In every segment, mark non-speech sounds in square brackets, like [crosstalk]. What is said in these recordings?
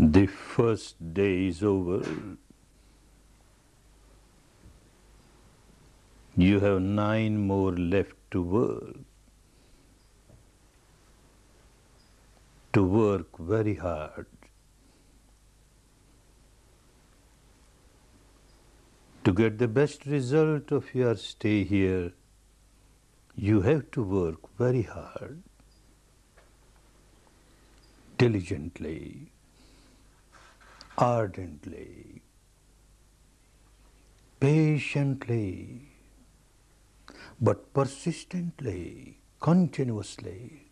The first day is over. You have nine more left to work. To work very hard. To get the best result of your stay here, you have to work very hard, diligently, ardently, patiently, but persistently, continuously.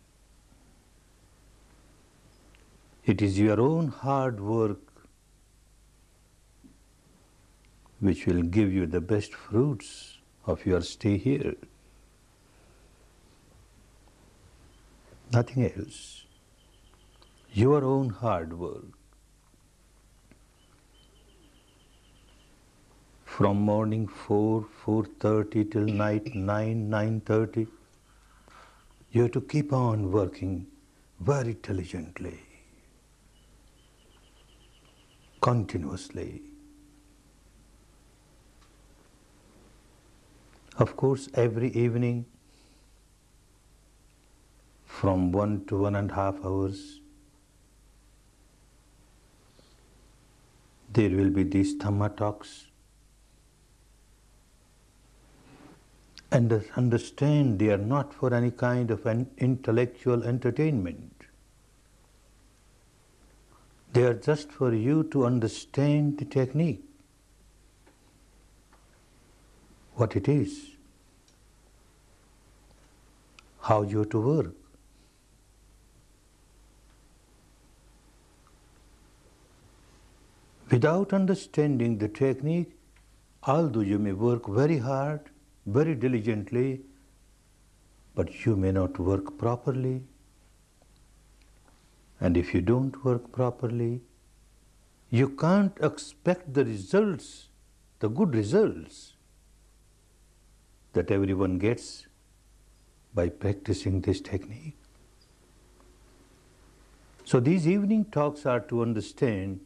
It is your own hard work which will give you the best fruits of your stay here. Nothing else. Your own hard work. From morning 4, 4.30 till night 9, 9.30, you have to keep on working very diligently, continuously. Of course, every evening from one to one and a half hours, there will be these Dhamma talks. And understand they are not for any kind of an intellectual entertainment. They are just for you to understand the technique, what it is, how you to work. Without understanding the technique, although you may work very hard, very diligently, but you may not work properly. And if you don't work properly, you can't expect the results, the good results that everyone gets by practicing this technique. So these evening talks are to understand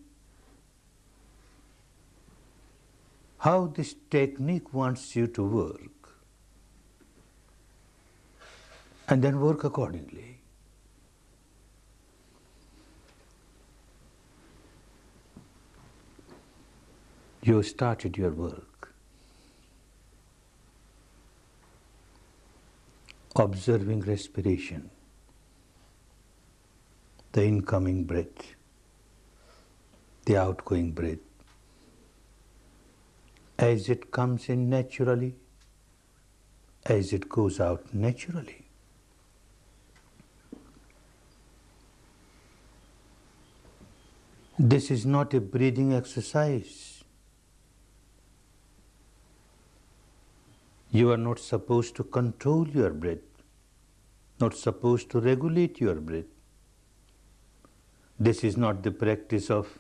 how this technique wants you to work. And then work accordingly. You started your work. Observing respiration, the incoming breath, the outgoing breath as it comes in naturally, as it goes out naturally. This is not a breathing exercise. You are not supposed to control your breath, not supposed to regulate your breath. This is not the practice of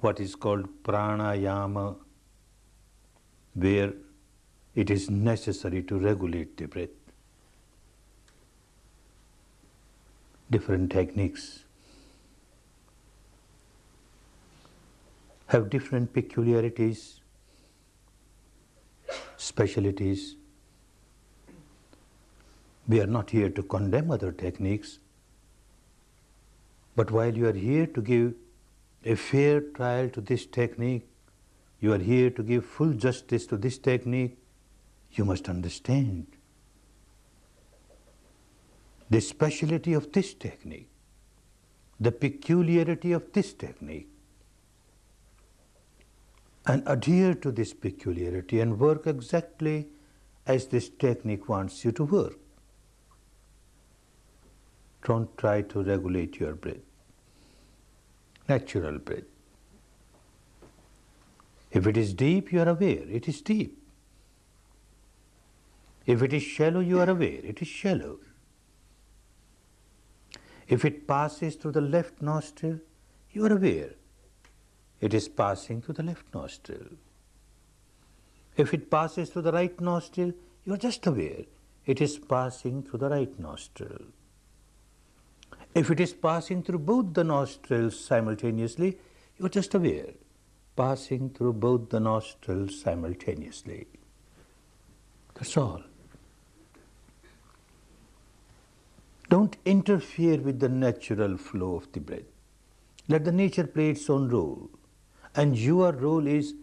what is called pranayama where it is necessary to regulate the breath. Different techniques have different peculiarities, specialities. We are not here to condemn other techniques, but while you are here to give a fair trial to this technique, you are here to give full justice to this technique, you must understand the speciality of this technique, the peculiarity of this technique, and adhere to this peculiarity and work exactly as this technique wants you to work. Don't try to regulate your breath, natural breath. If it is deep, you are aware, it is deep. If it is shallow, you are aware, it is shallow. If it passes through the left nostril, you are aware, it is passing through the left nostril. If it passes through the right nostril, you are just aware, it is passing through the right nostril. If it is passing through both the nostrils simultaneously, you are just aware, passing through both the nostrils simultaneously. That's all. Don't interfere with the natural flow of the breath. Let the nature play its own role. And your role is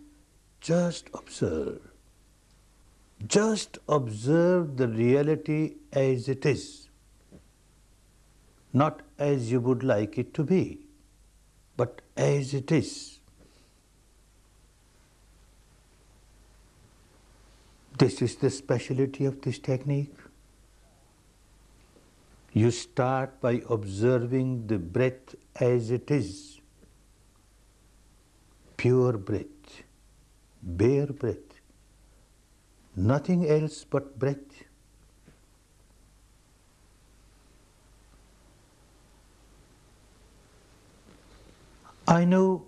just observe. Just observe the reality as it is, not as you would like it to be, but as it is. This is the speciality of this technique. You start by observing the breath as it is. Pure breath, bare breath, nothing else but breath. I know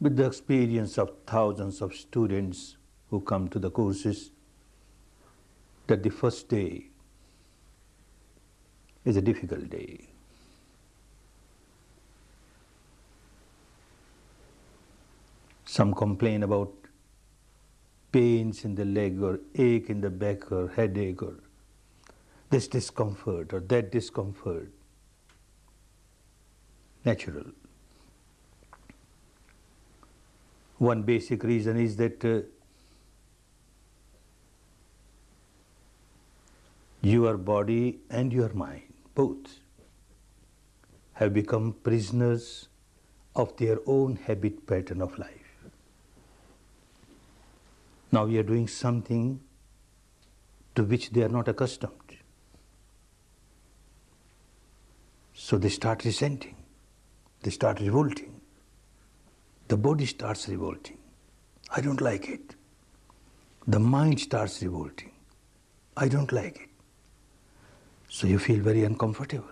with the experience of thousands of students who come to the courses that the first day is a difficult day. Some complain about pains in the leg or ache in the back or headache or this discomfort or that discomfort. Natural. One basic reason is that uh, your body and your mind both have become prisoners of their own habit pattern of life. Now we are doing something to which they are not accustomed. So they start resenting, they start revolting. The body starts revolting. I don't like it. The mind starts revolting. I don't like it. So you feel very uncomfortable,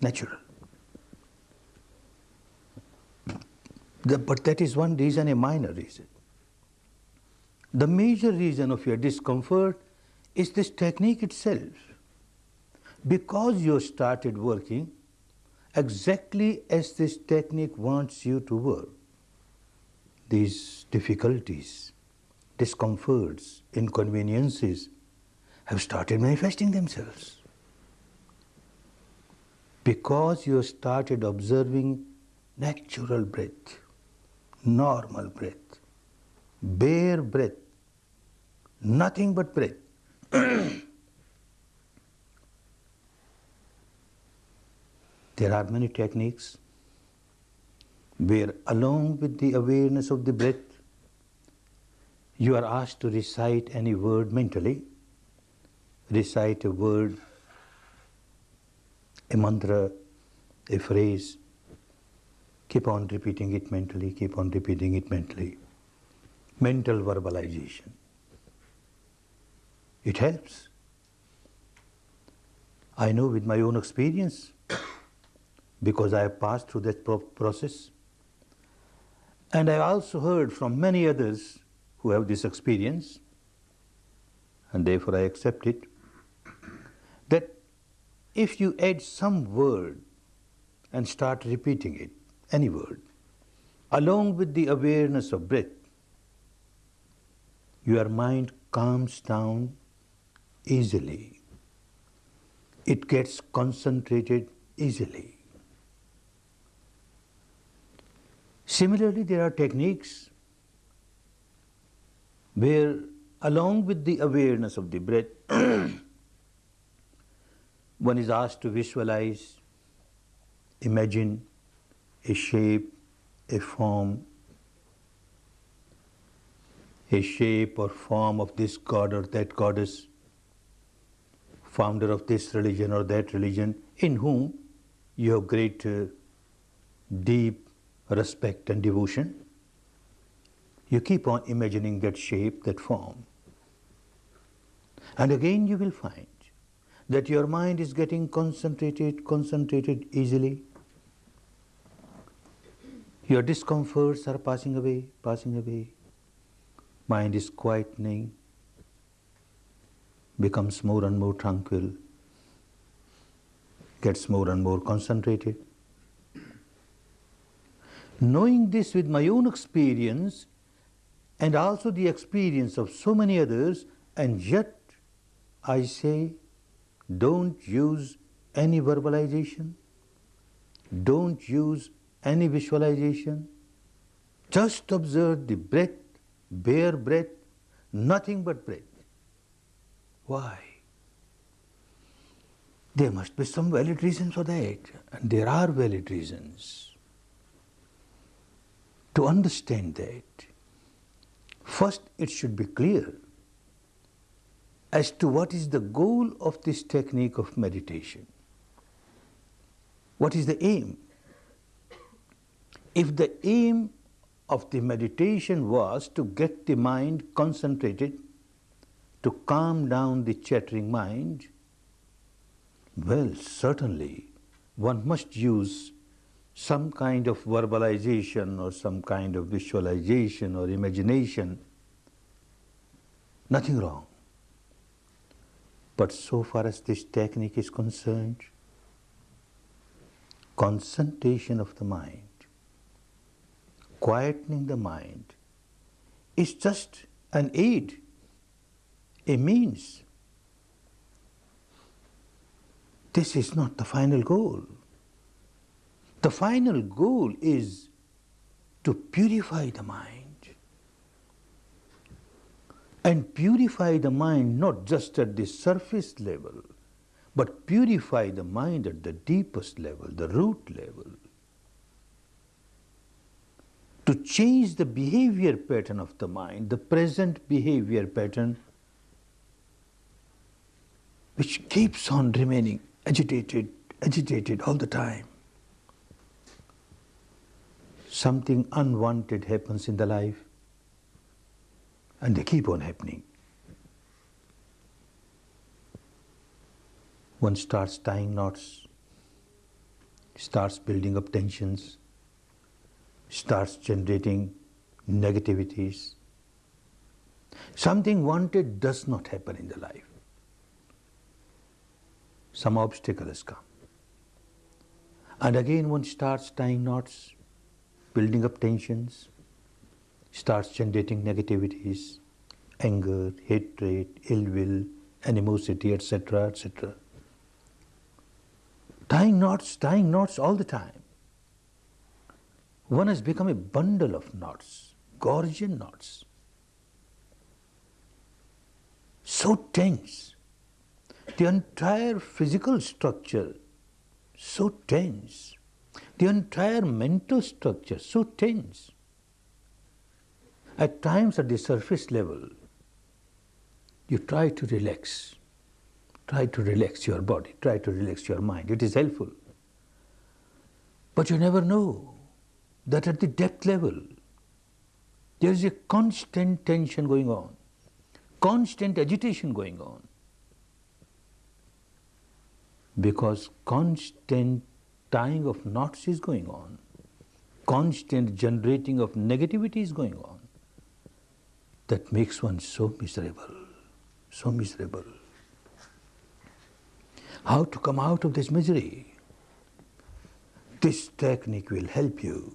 natural. The, but that is one reason, a minor reason. The major reason of your discomfort is this technique itself. Because you started working exactly as this technique wants you to work, these difficulties, discomforts, inconveniences have started manifesting themselves because you started observing natural breath, normal breath, bare breath, nothing but breath. [clears throat] there are many techniques where along with the awareness of the breath, you are asked to recite any word mentally, recite a word a mantra, a phrase, keep on repeating it mentally, keep on repeating it mentally. Mental verbalization. It helps. I know with my own experience, because I have passed through that process. And I also heard from many others who have this experience, and therefore I accept it, if you add some word and start repeating it, any word, along with the awareness of breath, your mind calms down easily. It gets concentrated easily. Similarly, there are techniques where along with the awareness of the breath, [clears throat] one is asked to visualize, imagine a shape, a form, a shape or form of this god or that goddess, founder of this religion or that religion, in whom you have great uh, deep respect and devotion. You keep on imagining that shape, that form. And again you will find that your mind is getting concentrated, concentrated easily. Your discomforts are passing away, passing away. Mind is quietening, becomes more and more tranquil. gets more and more concentrated. Knowing this with my own experience and also the experience of so many others, and yet I say, don't use any verbalization, don't use any visualization, just observe the breath, bare breath, nothing but breath. Why? There must be some valid reasons for that, and there are valid reasons. To understand that, first it should be clear as to what is the goal of this technique of meditation. What is the aim? If the aim of the meditation was to get the mind concentrated, to calm down the chattering mind, well, certainly one must use some kind of verbalization or some kind of visualization or imagination. Nothing wrong. But so far as this technique is concerned, concentration of the mind, quietening the mind, is just an aid, a means. This is not the final goal. The final goal is to purify the mind and purify the mind not just at the surface level, but purify the mind at the deepest level, the root level. To change the behavior pattern of the mind, the present behavior pattern, which keeps on remaining agitated, agitated all the time. Something unwanted happens in the life and they keep on happening. One starts tying knots, starts building up tensions, starts generating negativities. Something wanted does not happen in the life. Some obstacle has come. And again one starts tying knots, building up tensions, starts generating negativities, anger, hatred, ill will, animosity, etc., etc. Tying knots, tying knots all the time. One has become a bundle of knots, Gordian knots. So tense. The entire physical structure so tense. The entire mental structure so tense. At times at the surface level, you try to relax. Try to relax your body, try to relax your mind. It is helpful. But you never know that at the depth level, there is a constant tension going on, constant agitation going on. Because constant tying of knots is going on, constant generating of negativity is going on that makes one so miserable, so miserable. How to come out of this misery? This technique will help you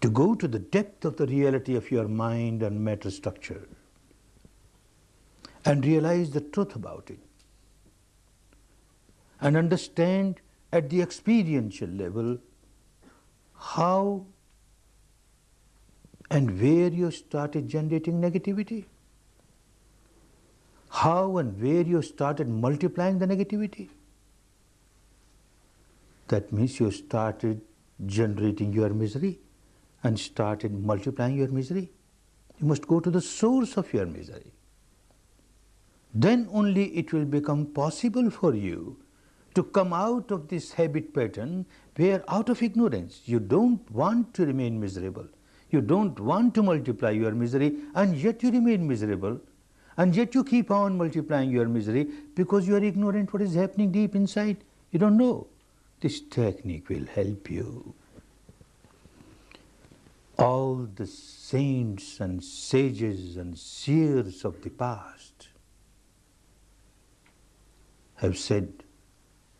to go to the depth of the reality of your mind and matter structure and realize the truth about it and understand at the experiential level how and where you started generating negativity? How and where you started multiplying the negativity? That means you started generating your misery and started multiplying your misery. You must go to the source of your misery. Then only it will become possible for you to come out of this habit pattern where out of ignorance you don't want to remain miserable. You don't want to multiply your misery and yet you remain miserable and yet you keep on multiplying your misery because you are ignorant what is happening deep inside. You don't know. This technique will help you. All the saints and sages and seers of the past have said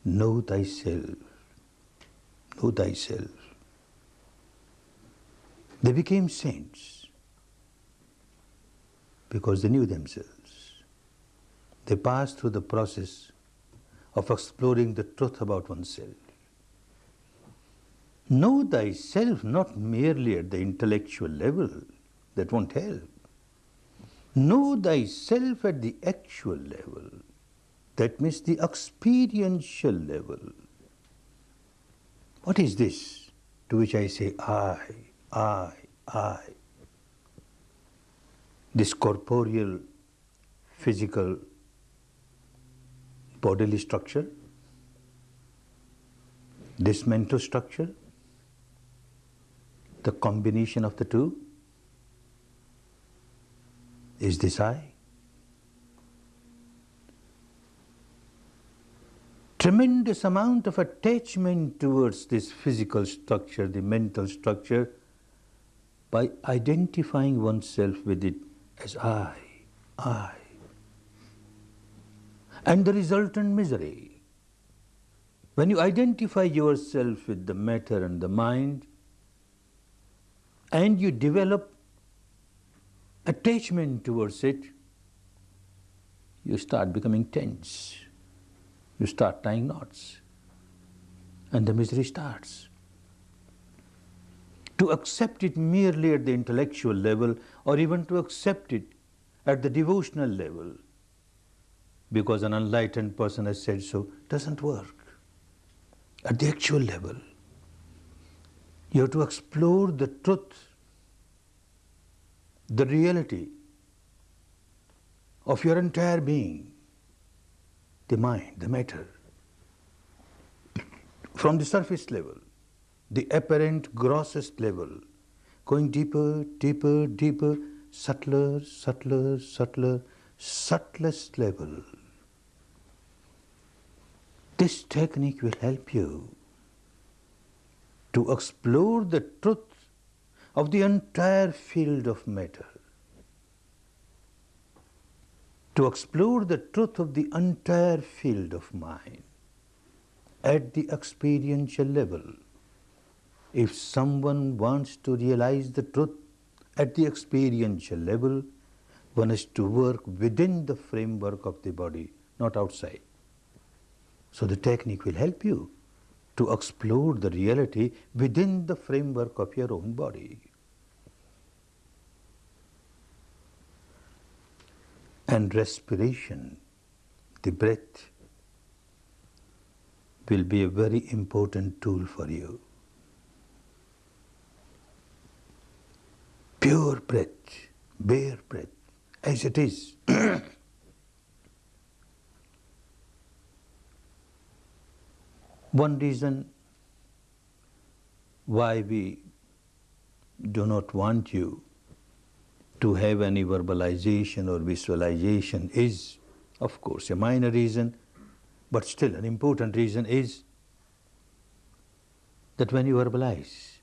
know thyself, know thyself. They became saints because they knew themselves. They passed through the process of exploring the truth about oneself. Know thyself not merely at the intellectual level, that won't help. Know thyself at the actual level, that means the experiential level. What is this to which I say I, I, I? This corporeal, physical, bodily structure, this mental structure, the combination of the two, is this I? Tremendous amount of attachment towards this physical structure, the mental structure, by identifying oneself with it as I, I. And the resultant misery. When you identify yourself with the matter and the mind, and you develop attachment towards it, you start becoming tense. You start tying knots. And the misery starts. To accept it merely at the intellectual level or even to accept it at the devotional level because an enlightened person has said so doesn't work. At the actual level, you have to explore the truth the reality of your entire being, the mind, the matter, from the surface level, the apparent grossest level, going deeper, deeper, deeper, subtler, subtler, subtler, subtlest level. This technique will help you to explore the truth of the entire field of matter. To explore the truth of the entire field of mind at the experiential level. If someone wants to realize the truth at the experiential level, one has to work within the framework of the body, not outside. So the technique will help you to explore the reality within the framework of your own body. And respiration, the breath, will be a very important tool for you. Pure breath, bare breath, as it is. [clears throat] One reason why we do not want you to have any verbalization or visualization is, of course, a minor reason, but still an important reason is that when you verbalize,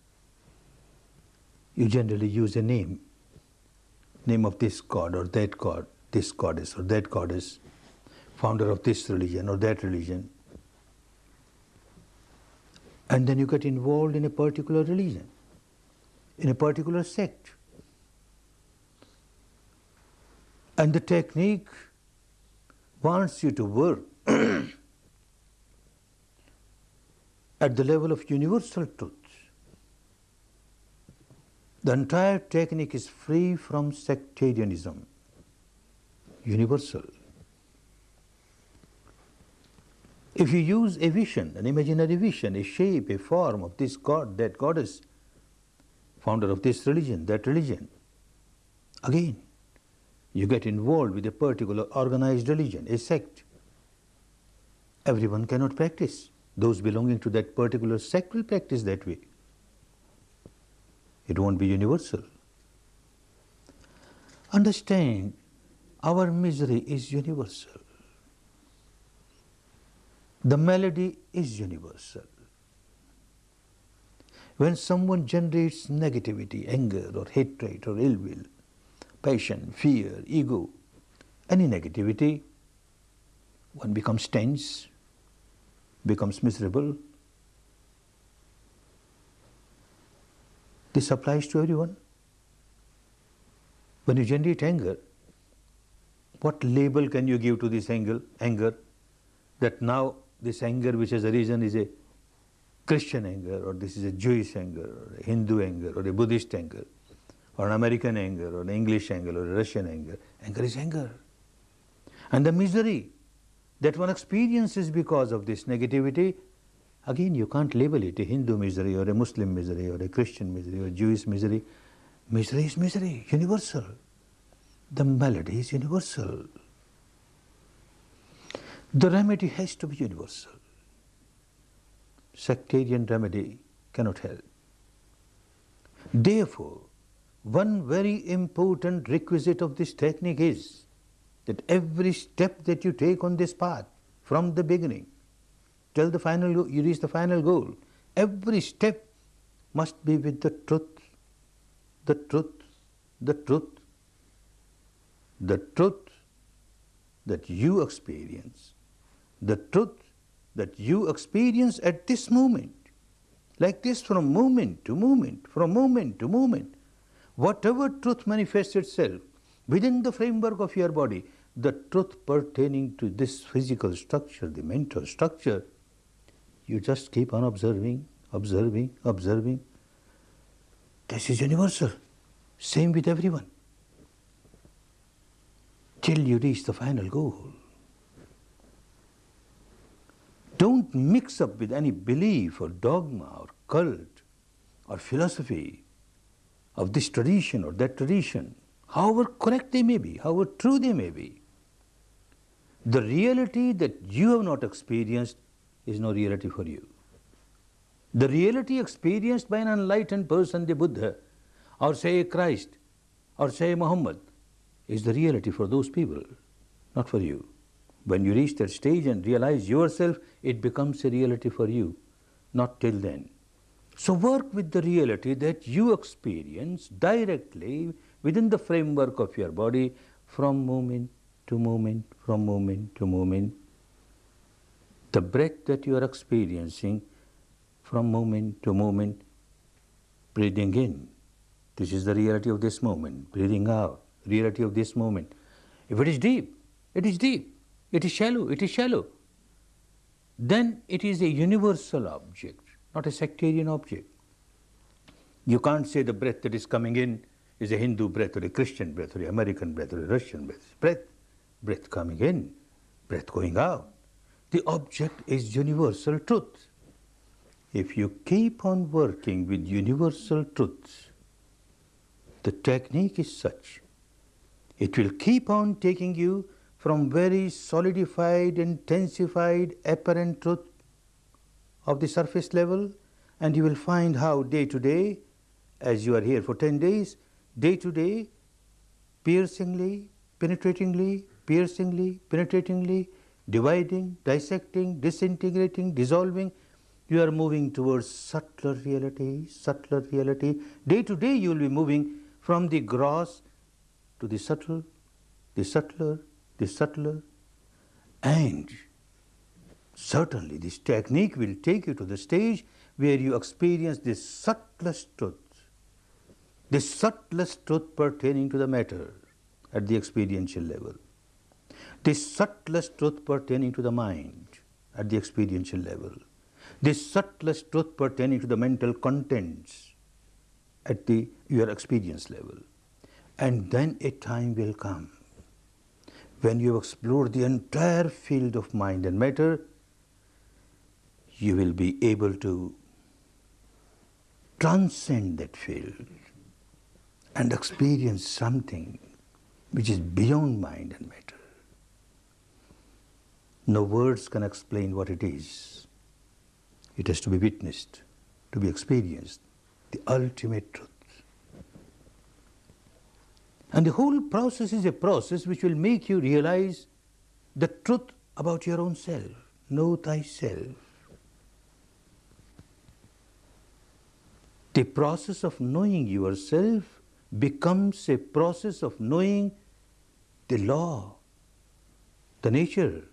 you generally use a name, name of this god or that god, this goddess or that goddess, founder of this religion or that religion, and then you get involved in a particular religion, in a particular sect. And the technique wants you to work [clears throat] at the level of universal truth. The entire technique is free from sectarianism, universal. If you use a vision, an imaginary vision, a shape, a form of this god, that goddess, founder of this religion, that religion, again, you get involved with a particular organized religion, a sect. Everyone cannot practice. Those belonging to that particular sect will practice that way. It won't be universal. Understand, our misery is universal. The melody is universal. When someone generates negativity, anger or hatred or ill will, passion, fear, ego, any negativity, one becomes tense, becomes miserable. This applies to everyone. When you generate anger, what label can you give to this anger? anger? That now this anger which has arisen is a Christian anger, or this is a Jewish anger, or a Hindu anger, or a Buddhist anger, or an American anger, or an English anger, or a Russian anger. Anger is anger. And the misery that one experiences because of this negativity, again you can't label it a Hindu misery, or a Muslim misery, or a Christian misery, or Jewish misery. Misery is misery, universal. The malady is universal. The remedy has to be universal. Sectarian remedy cannot help. Therefore, one very important requisite of this technique is that every step that you take on this path from the beginning till the final you reach the final goal, every step must be with the truth, the truth, the truth, the truth that you experience, the truth that you experience at this moment, like this from moment to moment, from moment to moment. Whatever truth manifests itself within the framework of your body, the truth pertaining to this physical structure, the mental structure, you just keep on observing, observing, observing. This is universal. Same with everyone. Till you reach the final goal. Don't mix up with any belief or dogma or cult or philosophy of this tradition or that tradition, however correct they may be, however true they may be. The reality that you have not experienced is no reality for you. The reality experienced by an enlightened person, the Buddha, or say Christ, or say Muhammad, is the reality for those people, not for you. When you reach that stage and realize yourself, it becomes a reality for you, not till then. So work with the reality that you experience directly within the framework of your body from moment to moment, from moment to moment. The breath that you are experiencing from moment to moment, breathing in. This is the reality of this moment. Breathing out, reality of this moment. If it is deep, it is deep. It is shallow, it is shallow. Then it is a universal object, not a sectarian object. You can't say the breath that is coming in is a Hindu breath or a Christian breath or an American breath or a Russian breath. Breath, breath coming in, breath going out. The object is universal truth. If you keep on working with universal truths, the technique is such. It will keep on taking you from very solidified, intensified, apparent truth of the surface level and you will find how day to day, as you are here for 10 days, day to day, piercingly, penetratingly, piercingly, penetratingly, dividing, dissecting, disintegrating, dissolving, you are moving towards subtler reality, subtler reality. Day to day you will be moving from the gross to the subtle, the subtler, the subtler, and certainly this technique will take you to the stage where you experience the subtlest truth, the subtlest truth pertaining to the matter at the experiential level, the subtlest truth pertaining to the mind at the experiential level, the subtlest truth pertaining to the mental contents at the your experience level. And then a time will come when you explore the entire field of mind and matter, you will be able to transcend that field and experience something which is beyond mind and matter. No words can explain what it is. It has to be witnessed, to be experienced, the ultimate truth. And the whole process is a process which will make you realize the truth about your own self. Know thyself. The process of knowing yourself becomes a process of knowing the law, the nature,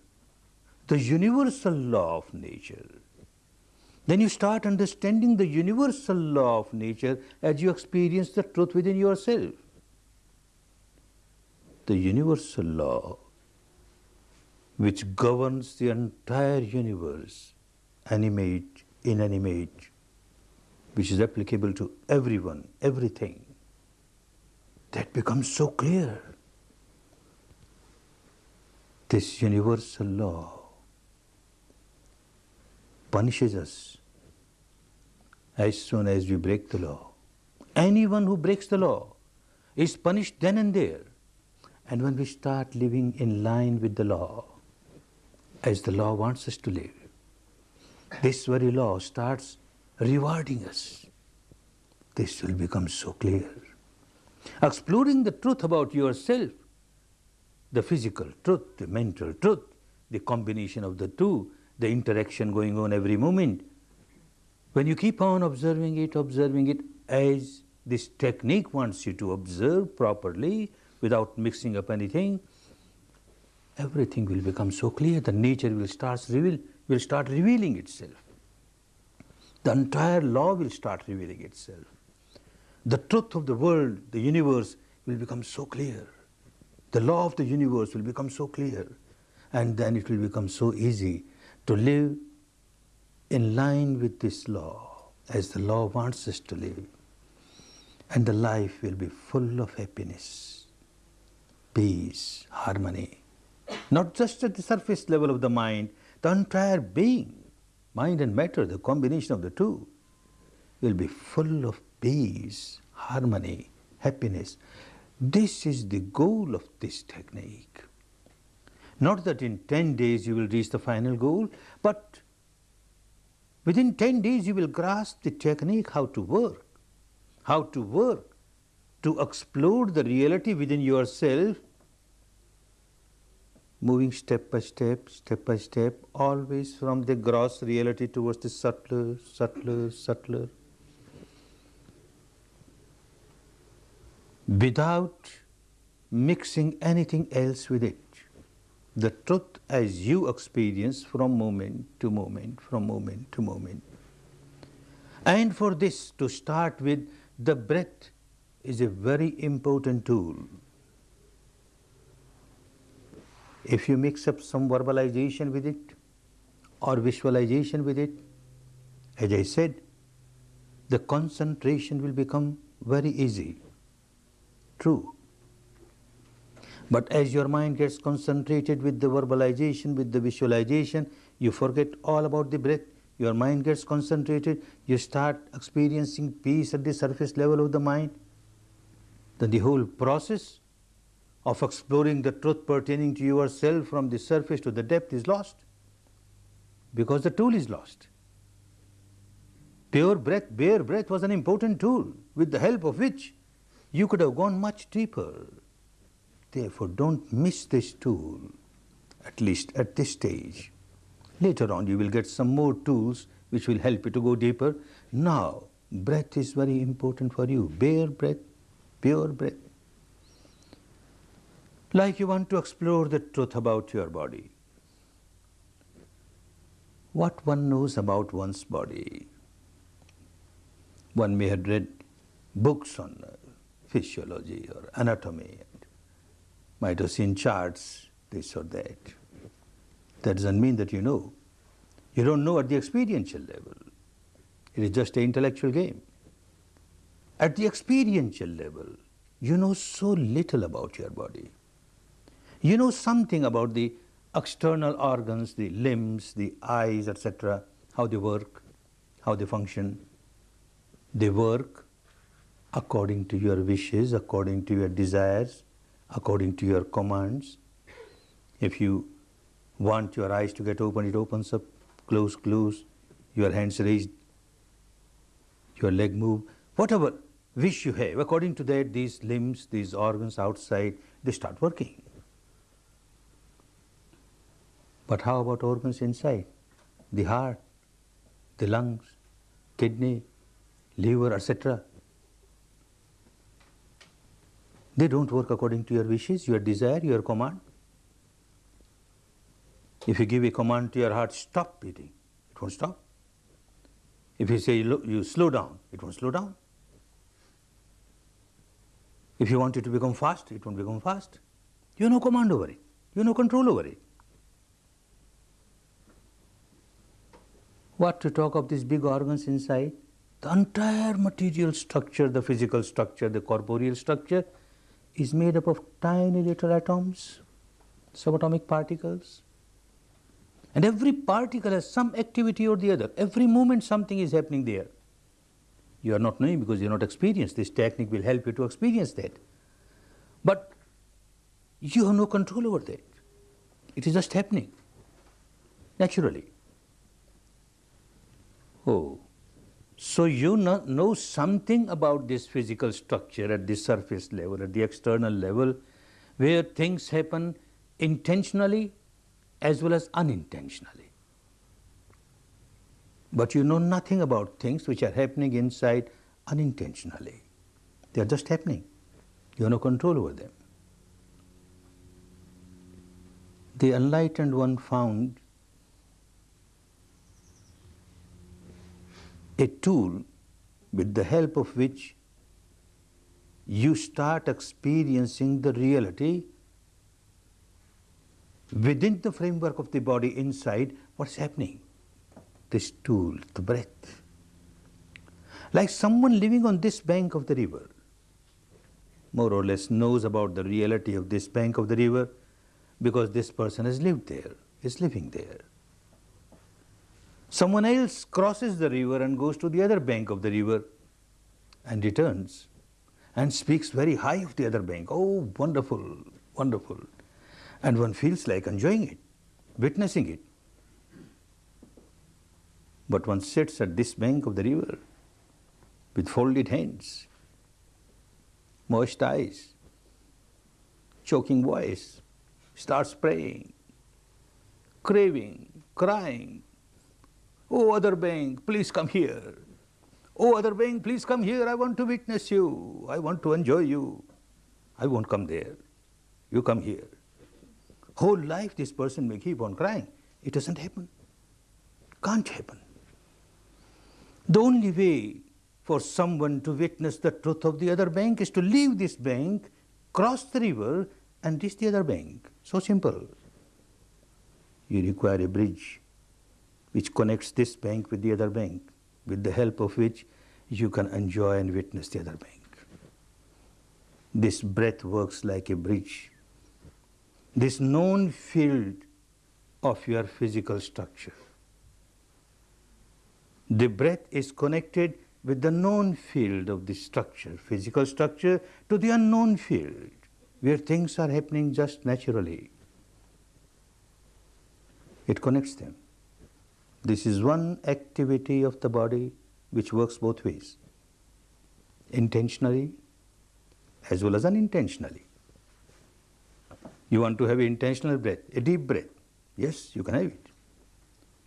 the universal law of nature. Then you start understanding the universal law of nature as you experience the truth within yourself. The universal law which governs the entire universe, animate, inanimate, which is applicable to everyone, everything, that becomes so clear. This universal law punishes us as soon as we break the law. Anyone who breaks the law is punished then and there. And when we start living in line with the law, as the law wants us to live, this very law starts rewarding us. This will become so clear. Exploring the truth about yourself, the physical truth, the mental truth, the combination of the two, the interaction going on every moment. When you keep on observing it, observing it as this technique wants you to observe properly without mixing up anything, everything will become so clear. The nature will start, reveal, will start revealing itself. The entire law will start revealing itself. The truth of the world, the universe will become so clear. The law of the universe will become so clear. And then it will become so easy to live in line with this law as the law wants us to live. And the life will be full of happiness, peace, harmony. Not just at the surface level of the mind, the entire being, mind and matter, the combination of the two, will be full of peace, harmony, happiness. This is the goal of this technique. Not that in 10 days you will reach the final goal, but within 10 days you will grasp the technique how to work, how to work to explore the reality within yourself, moving step by step, step by step, always from the gross reality towards the subtler, subtler, subtler. Without mixing anything else with it the truth as you experience from moment to moment, from moment to moment. And for this, to start with, the breath is a very important tool. If you mix up some verbalization with it or visualization with it, as I said, the concentration will become very easy. True. But as your mind gets concentrated with the verbalization, with the visualization, you forget all about the breath. Your mind gets concentrated, you start experiencing peace at the surface level of the mind. Then the whole process of exploring the truth pertaining to yourself from the surface to the depth is lost because the tool is lost. Pure breath, bare breath was an important tool with the help of which you could have gone much deeper Therefore, don't miss this tool, at least at this stage. Later on, you will get some more tools which will help you to go deeper. Now, breath is very important for you. Bare breath, pure breath. Like you want to explore the truth about your body. What one knows about one's body. One may have read books on uh, physiology or anatomy seen charts, this or that. That doesn't mean that you know. You don't know at the experiential level. It is just an intellectual game. At the experiential level, you know so little about your body. You know something about the external organs, the limbs, the eyes, etc., how they work, how they function. They work according to your wishes, according to your desires, according to your commands. If you want your eyes to get open, it opens up, close, close, your hands raised, your leg move, whatever wish you have, according to that these limbs, these organs outside, they start working. But how about organs inside? The heart, the lungs, kidney, liver, etc. They don't work according to your wishes, your desire, your command. If you give a command to your heart, stop beating, it won't stop. If you say you slow down, it won't slow down. If you want it to become fast, it won't become fast. You have no command over it. You have no control over it. What to talk of these big organs inside? The entire material structure, the physical structure, the corporeal structure is made up of tiny little atoms, subatomic particles. And every particle has some activity or the other. Every moment something is happening there. You are not knowing because you are not experienced. This technique will help you to experience that. But you have no control over that. It is just happening naturally. Oh, so you know, know something about this physical structure at the surface level, at the external level, where things happen intentionally as well as unintentionally. But you know nothing about things which are happening inside unintentionally. They are just happening. You have no control over them. The enlightened one found a tool with the help of which you start experiencing the reality within the framework of the body inside what's happening. This tool, the breath. Like someone living on this bank of the river, more or less knows about the reality of this bank of the river because this person has lived there, is living there. Someone else crosses the river and goes to the other bank of the river and returns and speaks very high of the other bank. Oh, wonderful, wonderful. And one feels like enjoying it, witnessing it. But one sits at this bank of the river with folded hands, moist eyes, choking voice, starts praying, craving, crying. Oh, other bank, please come here. Oh, other bank, please come here. I want to witness you. I want to enjoy you. I won't come there. You come here. Whole life this person may keep on crying. It doesn't happen. Can't happen. The only way for someone to witness the truth of the other bank is to leave this bank, cross the river and reach the other bank. So simple. You require a bridge which connects this bank with the other bank, with the help of which you can enjoy and witness the other bank. This breath works like a bridge this known field of your physical structure. The breath is connected with the known field of the structure, physical structure, to the unknown field, where things are happening just naturally. It connects them. This is one activity of the body which works both ways, intentionally as well as unintentionally. You want to have intentional breath, a deep breath. Yes, you can have it.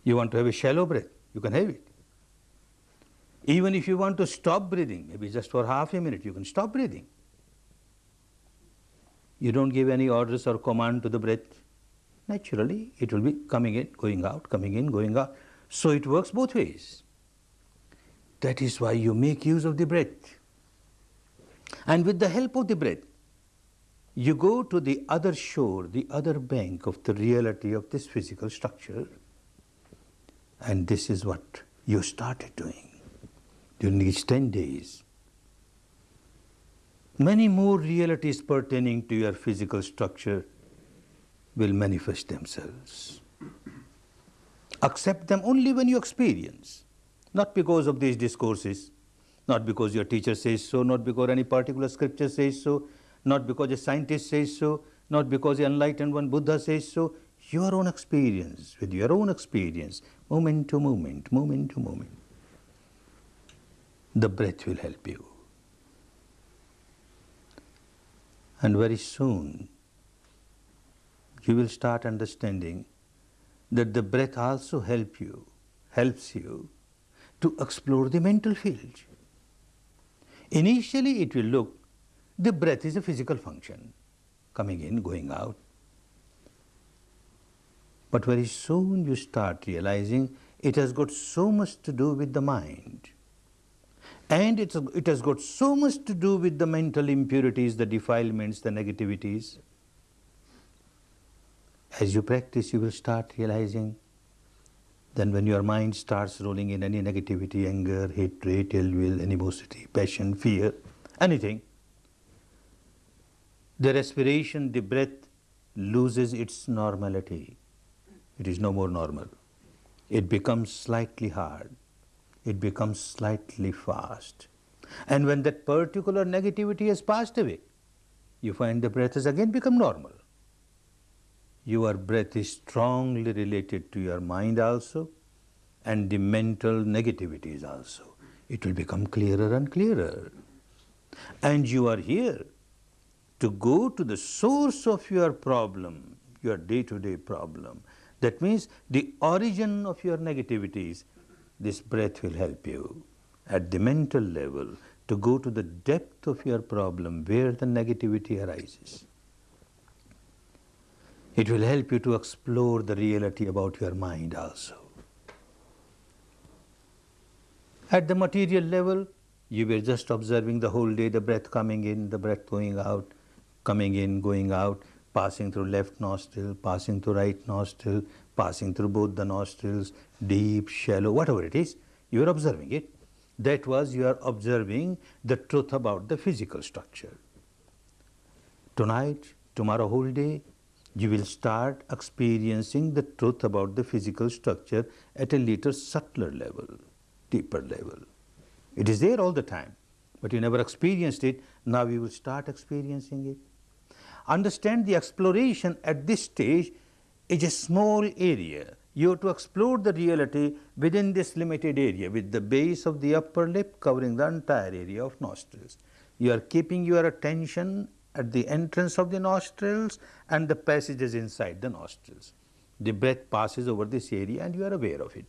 You want to have a shallow breath, you can have it. Even if you want to stop breathing, maybe just for half a minute, you can stop breathing. You don't give any orders or command to the breath. Naturally, it will be coming in, going out, coming in, going out. So it works both ways. That is why you make use of the breath. And with the help of the breath, you go to the other shore, the other bank of the reality of this physical structure, and this is what you started doing during these 10 days. Many more realities pertaining to your physical structure will manifest themselves. Accept them only when you experience, not because of these discourses, not because your teacher says so, not because any particular scripture says so, not because a scientist says so, not because the enlightened one Buddha says so, your own experience, with your own experience, moment to moment, moment to moment. The breath will help you. And very soon, you will start understanding that the breath also help you, helps you to explore the mental field. Initially, it will look the breath is a physical function, coming in, going out. But very soon you start realizing it has got so much to do with the mind. And it's, it has got so much to do with the mental impurities, the defilements, the negativities. As you practice, you will start realizing then when your mind starts rolling in any negativity, anger, hatred, ill will, animosity, passion, fear, anything, the respiration, the breath loses its normality. It is no more normal. It becomes slightly hard. It becomes slightly fast. And when that particular negativity has passed away, you find the breath has again become normal. Your breath is strongly related to your mind also and the mental negativities also. It will become clearer and clearer. And you are here to go to the source of your problem, your day-to-day -day problem. That means the origin of your negativities, this breath will help you at the mental level to go to the depth of your problem where the negativity arises. It will help you to explore the reality about your mind also. At the material level, you were just observing the whole day the breath coming in, the breath going out, coming in, going out, passing through left nostril, passing through right nostril, passing through both the nostrils, deep, shallow, whatever it is, you are observing it. That was you are observing the truth about the physical structure. Tonight, tomorrow whole day, you will start experiencing the truth about the physical structure at a little subtler level, deeper level. It is there all the time, but you never experienced it. Now you will start experiencing it. Understand the exploration at this stage is a small area. You have to explore the reality within this limited area with the base of the upper lip covering the entire area of nostrils. You are keeping your attention at the entrance of the nostrils and the passages inside the nostrils. The breath passes over this area and you are aware of it.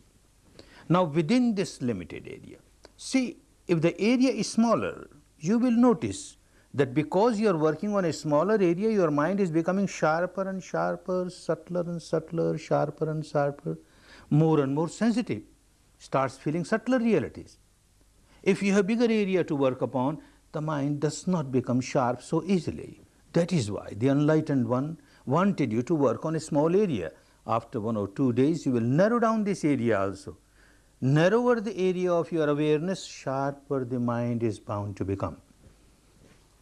Now within this limited area, see if the area is smaller, you will notice that because you are working on a smaller area, your mind is becoming sharper and sharper, subtler and subtler, sharper and sharper, more and more sensitive, starts feeling subtler realities. If you have bigger area to work upon, the mind does not become sharp so easily. That is why the enlightened one wanted you to work on a small area. After one or two days, you will narrow down this area also. Narrower the area of your awareness, sharper the mind is bound to become.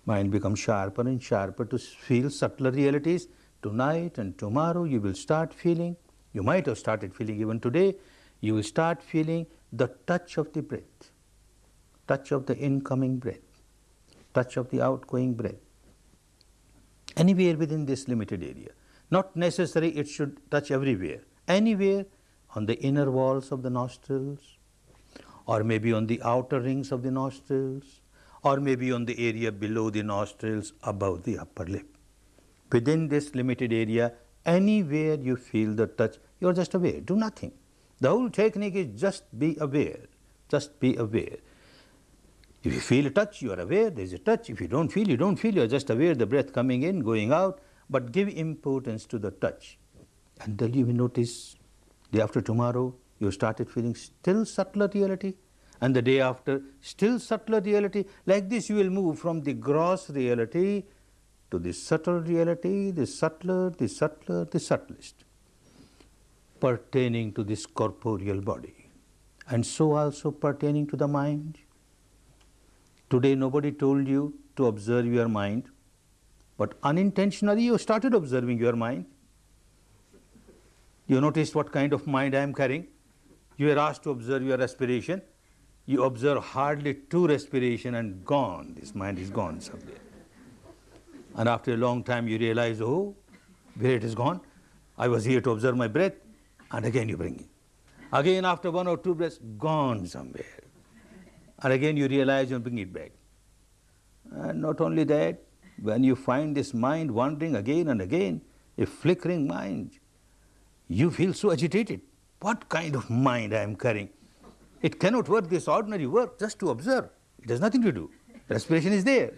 Mind becomes sharper and sharper to feel subtler realities. Tonight and tomorrow you will start feeling, you might have started feeling even today, you will start feeling the touch of the breath, touch of the incoming breath touch of the outgoing breath. Anywhere within this limited area. Not necessary it should touch everywhere. Anywhere on the inner walls of the nostrils, or maybe on the outer rings of the nostrils, or maybe on the area below the nostrils above the upper lip. Within this limited area, anywhere you feel the touch, you are just aware, do nothing. The whole technique is just be aware, just be aware. If you feel a touch, you are aware there is a touch. If you don't feel, you don't feel, you are just aware the breath coming in, going out, but give importance to the touch. and Until you will notice day after tomorrow, you started feeling still subtler reality, and the day after, still subtler reality. Like this, you will move from the gross reality to the subtle reality, the subtler, the subtler, the subtlest, pertaining to this corporeal body, and so also pertaining to the mind Today nobody told you to observe your mind, but unintentionally you started observing your mind. You noticed what kind of mind I am carrying. You were asked to observe your respiration. You observe hardly two respiration and gone. This mind is gone somewhere. And after a long time you realize, oh, where it is gone. I was here to observe my breath and again you bring it. Again after one or two breaths, gone somewhere and again you realize and bring it back. And not only that, when you find this mind wandering again and again, a flickering mind, you feel so agitated. What kind of mind I am carrying? It cannot work this ordinary work just to observe. It has nothing to do. Respiration is there.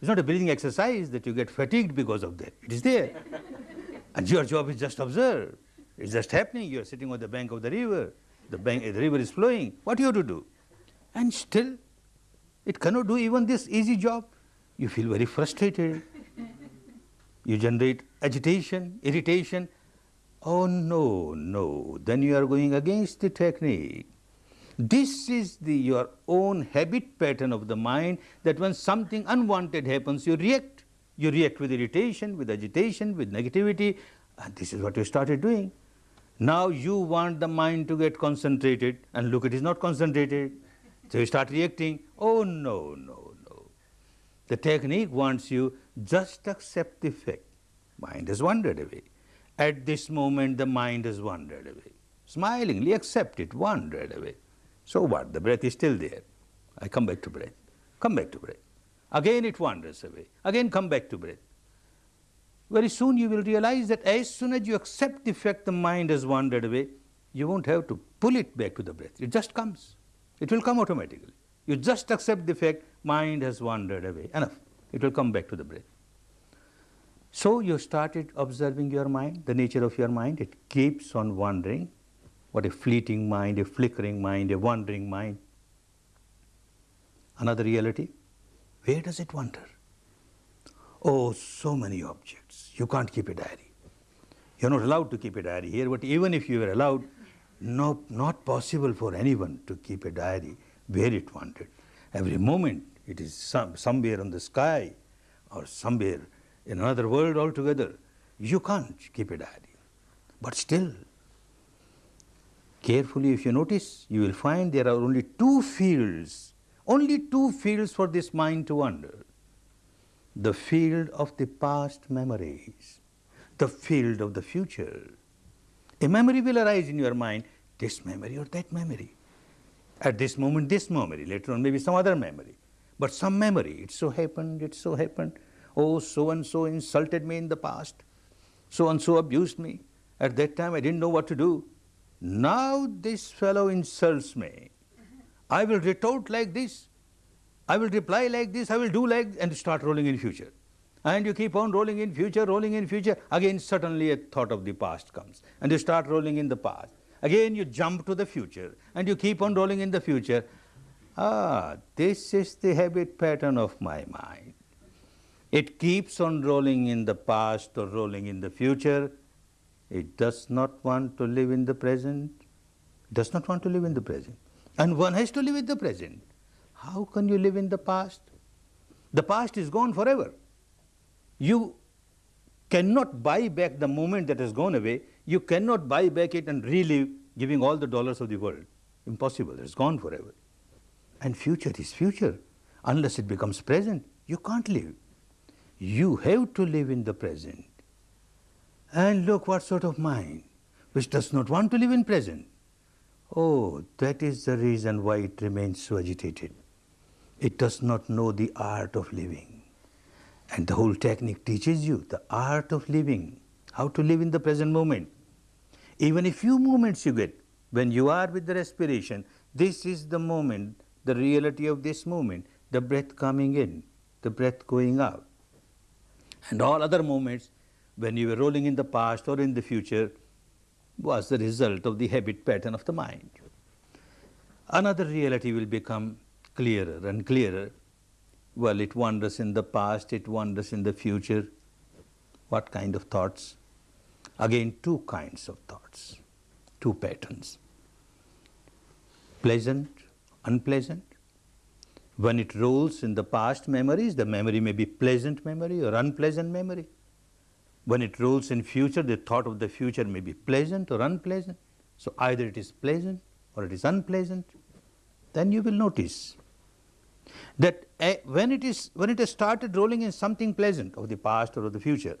It's not a breathing exercise that you get fatigued because of that. It is there. and your job is just observe. It's just happening. You're sitting on the bank of the river. The, bank, the river is flowing. What you have to do? And still, it cannot do even this easy job. You feel very frustrated. you generate agitation, irritation. Oh no, no, then you are going against the technique. This is the, your own habit pattern of the mind that when something unwanted happens, you react. You react with irritation, with agitation, with negativity, and this is what you started doing. Now you want the mind to get concentrated, and look, it is not concentrated. So you start reacting, oh no, no, no. The technique wants you just accept the fact. Mind has wandered away. At this moment, the mind has wandered away. Smilingly accept it, wandered away. So what? The breath is still there. I come back to breath. Come back to breath. Again it wanders away. Again come back to breath. Very soon you will realize that as soon as you accept the fact the mind has wandered away, you won't have to pull it back to the breath. It just comes. It will come automatically. You just accept the fact mind has wandered away. Enough. It will come back to the breath. So you started observing your mind, the nature of your mind. It keeps on wandering what a fleeting mind, a flickering mind, a wandering mind. Another reality, where does it wander? Oh, so many objects. You can't keep a diary. You're not allowed to keep a diary here, but even if you were allowed, no, not possible for anyone to keep a diary where it wanted. Every moment it is some, somewhere on the sky or somewhere in another world altogether. You can't keep a diary. But still, Carefully if you notice, you will find there are only two fields, only two fields for this mind to wander. The field of the past memories, the field of the future. A memory will arise in your mind, this memory or that memory. At this moment, this memory, later on maybe some other memory. But some memory, it so happened, it so happened. Oh, so and so insulted me in the past. So and so abused me. At that time I didn't know what to do. Now this fellow insults me. I will retort like this. I will reply like this. I will do like and start rolling in future. And you keep on rolling in future, rolling in future. Again, suddenly a thought of the past comes and you start rolling in the past. Again, you jump to the future and you keep on rolling in the future. Ah, this is the habit pattern of my mind. It keeps on rolling in the past or rolling in the future it does not want to live in the present, does not want to live in the present. And one has to live in the present. How can you live in the past? The past is gone forever. You cannot buy back the moment that has gone away. You cannot buy back it and relive giving all the dollars of the world. Impossible, it's gone forever. And future is future. Unless it becomes present, you can't live. You have to live in the present. And look what sort of mind, which does not want to live in present. Oh, that is the reason why it remains so agitated. It does not know the art of living. And the whole technique teaches you the art of living, how to live in the present moment. Even a few moments you get, when you are with the respiration, this is the moment, the reality of this moment, the breath coming in, the breath going out. And all other moments, when you were rolling in the past or in the future was the result of the habit pattern of the mind. Another reality will become clearer and clearer. Well, it wanders in the past, it wanders in the future. What kind of thoughts? Again, two kinds of thoughts, two patterns. Pleasant, unpleasant. When it rolls in the past memories, the memory may be pleasant memory or unpleasant memory. When it rolls in future, the thought of the future may be pleasant or unpleasant. So either it is pleasant or it is unpleasant. Then you will notice that when it is when it has started rolling in something pleasant of the past or of the future,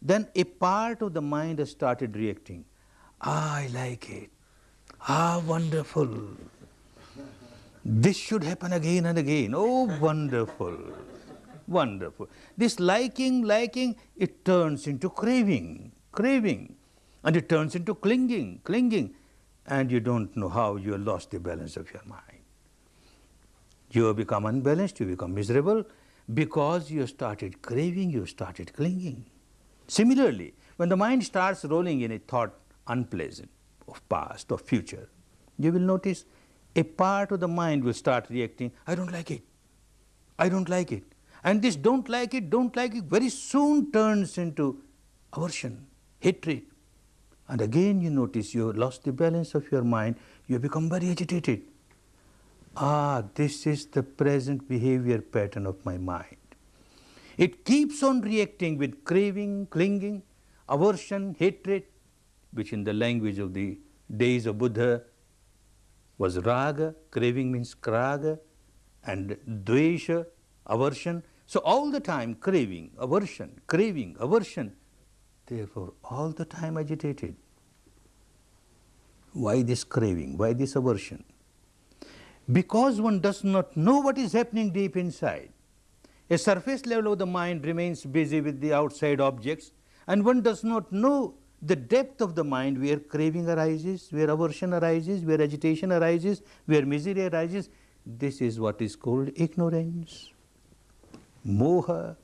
then a part of the mind has started reacting. Ah, I like it. Ah, wonderful. This should happen again and again. Oh, wonderful. Wonderful. This liking, liking, it turns into craving, craving. And it turns into clinging, clinging. And you don't know how you have lost the balance of your mind. You have become unbalanced, you become miserable because you started craving, you started clinging. Similarly, when the mind starts rolling in a thought, unpleasant, of past, or future, you will notice a part of the mind will start reacting, I don't like it, I don't like it. And this don't like it, don't like it very soon turns into aversion, hatred. And again you notice you have lost the balance of your mind, you become very agitated. Ah, this is the present behavior pattern of my mind. It keeps on reacting with craving, clinging, aversion, hatred, which in the language of the days of Buddha was raga, craving means kraga, and dvesha, aversion. So all the time craving, aversion, craving, aversion, therefore all the time agitated. Why this craving? Why this aversion? Because one does not know what is happening deep inside. A surface level of the mind remains busy with the outside objects and one does not know the depth of the mind where craving arises, where aversion arises, where agitation arises, where misery arises. This is what is called ignorance, moha,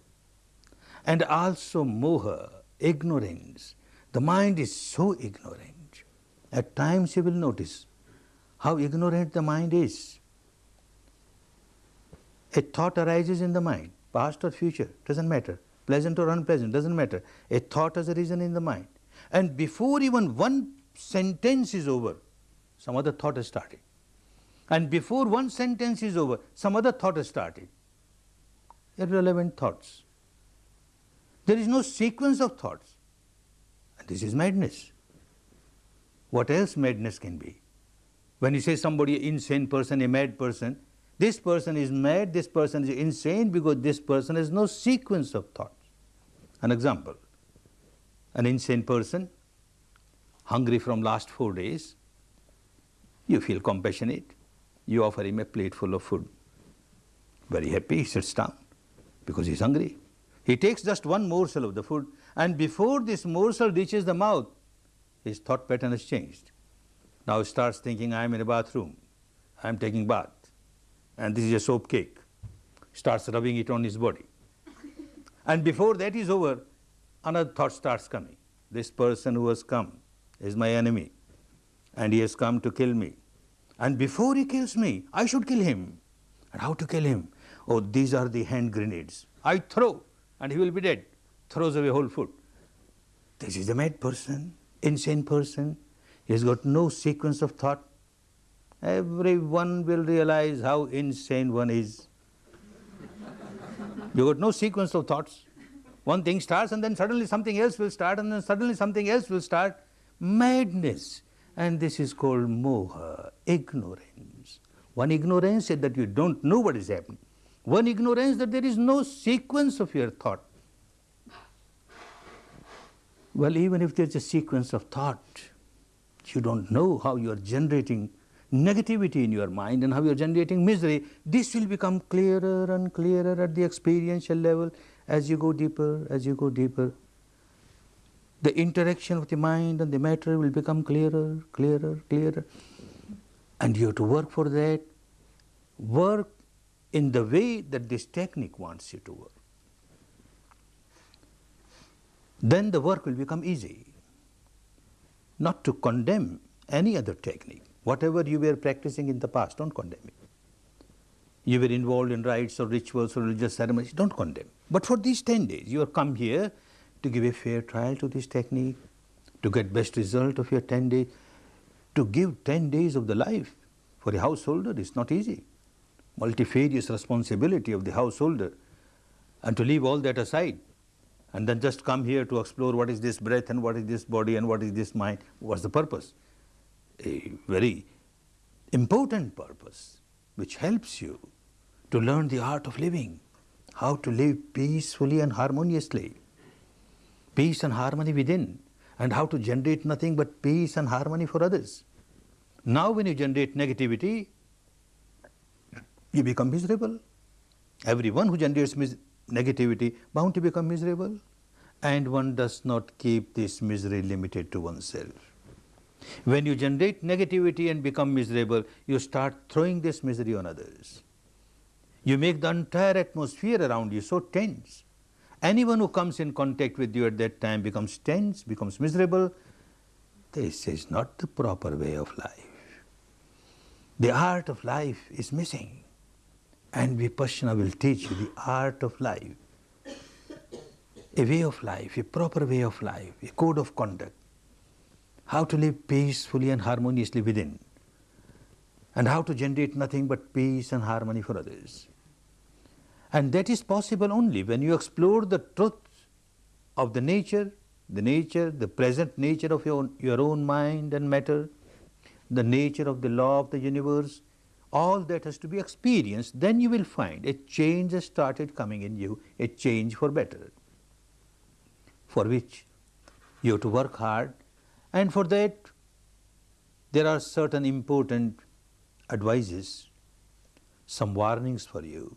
and also moha, ignorance. The mind is so ignorant. At times you will notice how ignorant the mind is. A thought arises in the mind, past or future, doesn't matter, pleasant or unpleasant, doesn't matter. A thought has arisen in the mind. And before even one sentence is over, some other thought has started. And before one sentence is over, some other thought has started. Irrelevant thoughts. There is no sequence of thoughts. And this is madness. What else madness can be? When you say somebody insane person, a mad person, this person is mad, this person is insane because this person has no sequence of thoughts. An example, an insane person, hungry from last four days, you feel compassionate, you offer him a plate full of food. Very happy, he sits down because he's hungry. He takes just one morsel of the food and before this morsel reaches the mouth, his thought pattern has changed. Now he starts thinking, I am in a bathroom, I am taking bath, and this is a soap cake. Starts rubbing it on his body. and before that is over, another thought starts coming. This person who has come is my enemy, and he has come to kill me. And before he kills me, I should kill him. And how to kill him? Oh, these are the hand grenades. I throw, and he will be dead. Throws away whole food. This is a mad person, insane person. He has got no sequence of thought. Everyone will realize how insane one is. you got no sequence of thoughts. One thing starts and then suddenly something else will start and then suddenly something else will start. Madness. And this is called moha, ignorance. One ignorance is that you don't know what is happening. One ignorance that there is no sequence of your thought. Well, even if there's a sequence of thought, you don't know how you are generating negativity in your mind and how you are generating misery. This will become clearer and clearer at the experiential level as you go deeper, as you go deeper, the interaction of the mind and the matter will become clearer, clearer, clearer. And you have to work for that. Work in the way that this technique wants you to work. Then the work will become easy. Not to condemn any other technique. Whatever you were practicing in the past, don't condemn it you were involved in rites or rituals or religious ceremonies, don't condemn. But for these 10 days, you have come here to give a fair trial to this technique, to get best result of your 10 days, to give 10 days of the life for a householder is not easy. Multifarious responsibility of the householder and to leave all that aside and then just come here to explore what is this breath and what is this body and what is this mind, what's the purpose? A very important purpose which helps you to learn the art of living, how to live peacefully and harmoniously, peace and harmony within, and how to generate nothing but peace and harmony for others. Now when you generate negativity, you become miserable. Everyone who generates negativity bound to become miserable and one does not keep this misery limited to oneself. When you generate negativity and become miserable, you start throwing this misery on others. You make the entire atmosphere around you so tense. Anyone who comes in contact with you at that time becomes tense, becomes miserable. This is not the proper way of life. The art of life is missing. And Vipassana will teach you the art of life. A way of life, a proper way of life, a code of conduct. How to live peacefully and harmoniously within. And how to generate nothing but peace and harmony for others. And that is possible only when you explore the truth of the nature, the nature, the present nature of your, your own mind and matter, the nature of the law of the universe, all that has to be experienced, then you will find a change has started coming in you, a change for better, for which you have to work hard and for that there are certain important advices, some warnings for you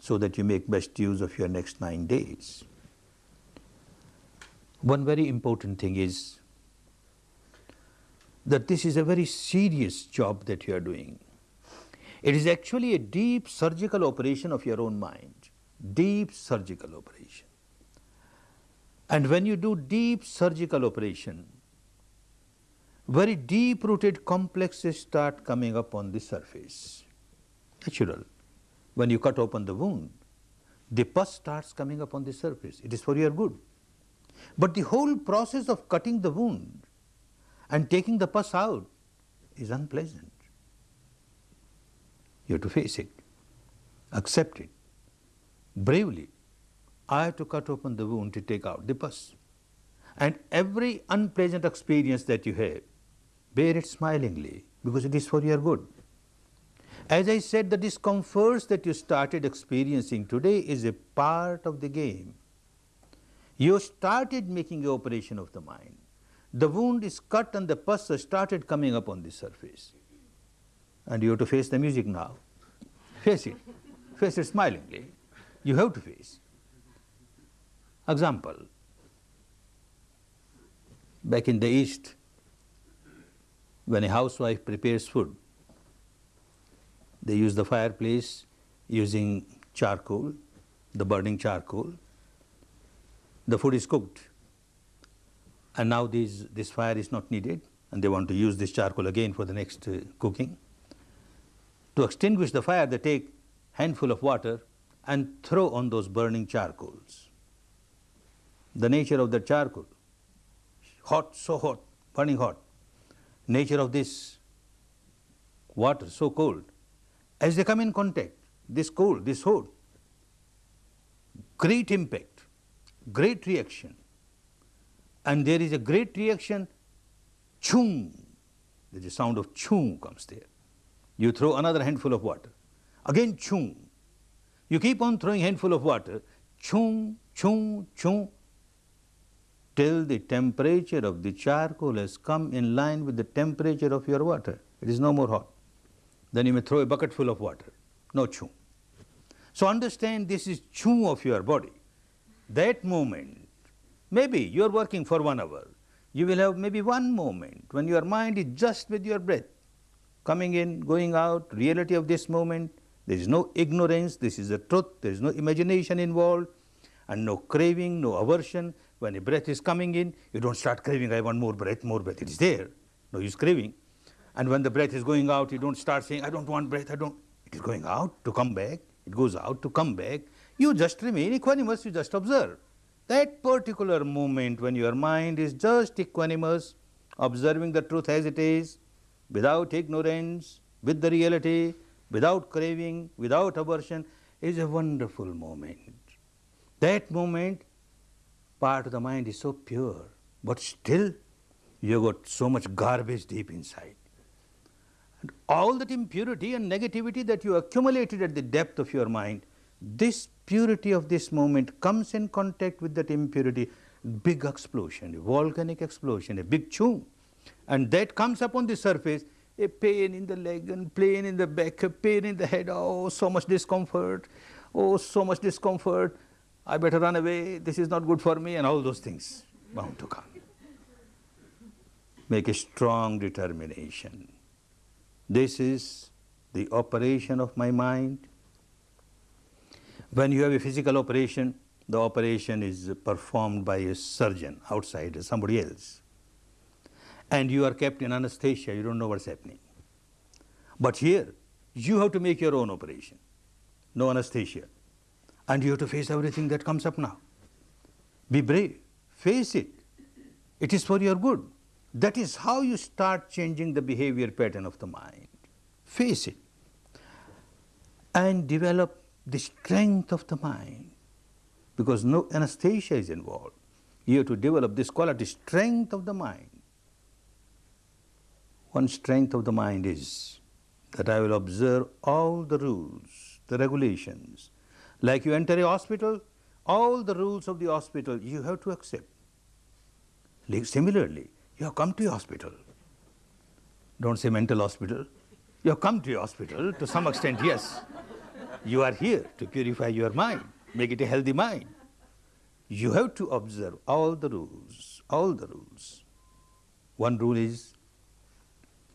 so that you make best use of your next nine days. One very important thing is that this is a very serious job that you are doing. It is actually a deep surgical operation of your own mind, deep surgical operation. And when you do deep surgical operation, very deep rooted complexes start coming up on the surface, natural when you cut open the wound, the pus starts coming up on the surface. It is for your good. But the whole process of cutting the wound and taking the pus out is unpleasant. You have to face it, accept it, bravely. I have to cut open the wound to take out the pus. And every unpleasant experience that you have, bear it smilingly because it is for your good. As I said, the discomforts that you started experiencing today is a part of the game. You started making operation of the mind. The wound is cut and the pus started coming up on the surface. And you have to face the music now. Face it. Face it smilingly. You have to face. Example. Back in the East, when a housewife prepares food, they use the fireplace using charcoal, the burning charcoal. The food is cooked and now this, this fire is not needed and they want to use this charcoal again for the next uh, cooking. To extinguish the fire, they take handful of water and throw on those burning charcoals. The nature of the charcoal, hot, so hot, burning hot. Nature of this water, so cold. As they come in contact, this cold, this hot, great impact, great reaction. And there is a great reaction, chung, there's a sound of chung comes there. You throw another handful of water, again chung. You keep on throwing handful of water, chung, chung, chung, till the temperature of the charcoal has come in line with the temperature of your water. It is no more hot. Then you may throw a bucket full of water, no chew. So understand this is chew of your body. That moment, maybe you are working for one hour, you will have maybe one moment when your mind is just with your breath, coming in, going out, reality of this moment. There is no ignorance, this is the truth, there is no imagination involved, and no craving, no aversion. When a breath is coming in, you don't start craving, I want more breath, more breath. It is there, no use craving. And when the breath is going out, you don't start saying, I don't want breath, I don't. It is going out to come back, it goes out to come back. You just remain equanimous, you just observe. That particular moment when your mind is just equanimous, observing the truth as it is, without ignorance, with the reality, without craving, without aversion, is a wonderful moment. That moment, part of the mind is so pure, but still you got so much garbage deep inside. And all that impurity and negativity that you accumulated at the depth of your mind, this purity of this moment comes in contact with that impurity, big explosion, a volcanic explosion, a big chung. And that comes up on the surface, a pain in the leg and pain in the back, a pain in the head, oh, so much discomfort, oh, so much discomfort, I better run away, this is not good for me, and all those things bound to come. Make a strong determination. This is the operation of my mind. When you have a physical operation, the operation is performed by a surgeon outside, somebody else. And you are kept in anesthesia, you don't know what's happening. But here, you have to make your own operation, no anesthesia, and you have to face everything that comes up now. Be brave, face it. It is for your good. That is how you start changing the behavior pattern of the mind. Face it and develop the strength of the mind because no anesthesia is involved. You have to develop this quality, strength of the mind. One strength of the mind is that I will observe all the rules, the regulations. Like you enter a hospital, all the rules of the hospital you have to accept. Similarly, you have come to a hospital. Don't say mental hospital. You have come to a hospital to some extent, yes. You are here to purify your mind, make it a healthy mind. You have to observe all the rules, all the rules. One rule is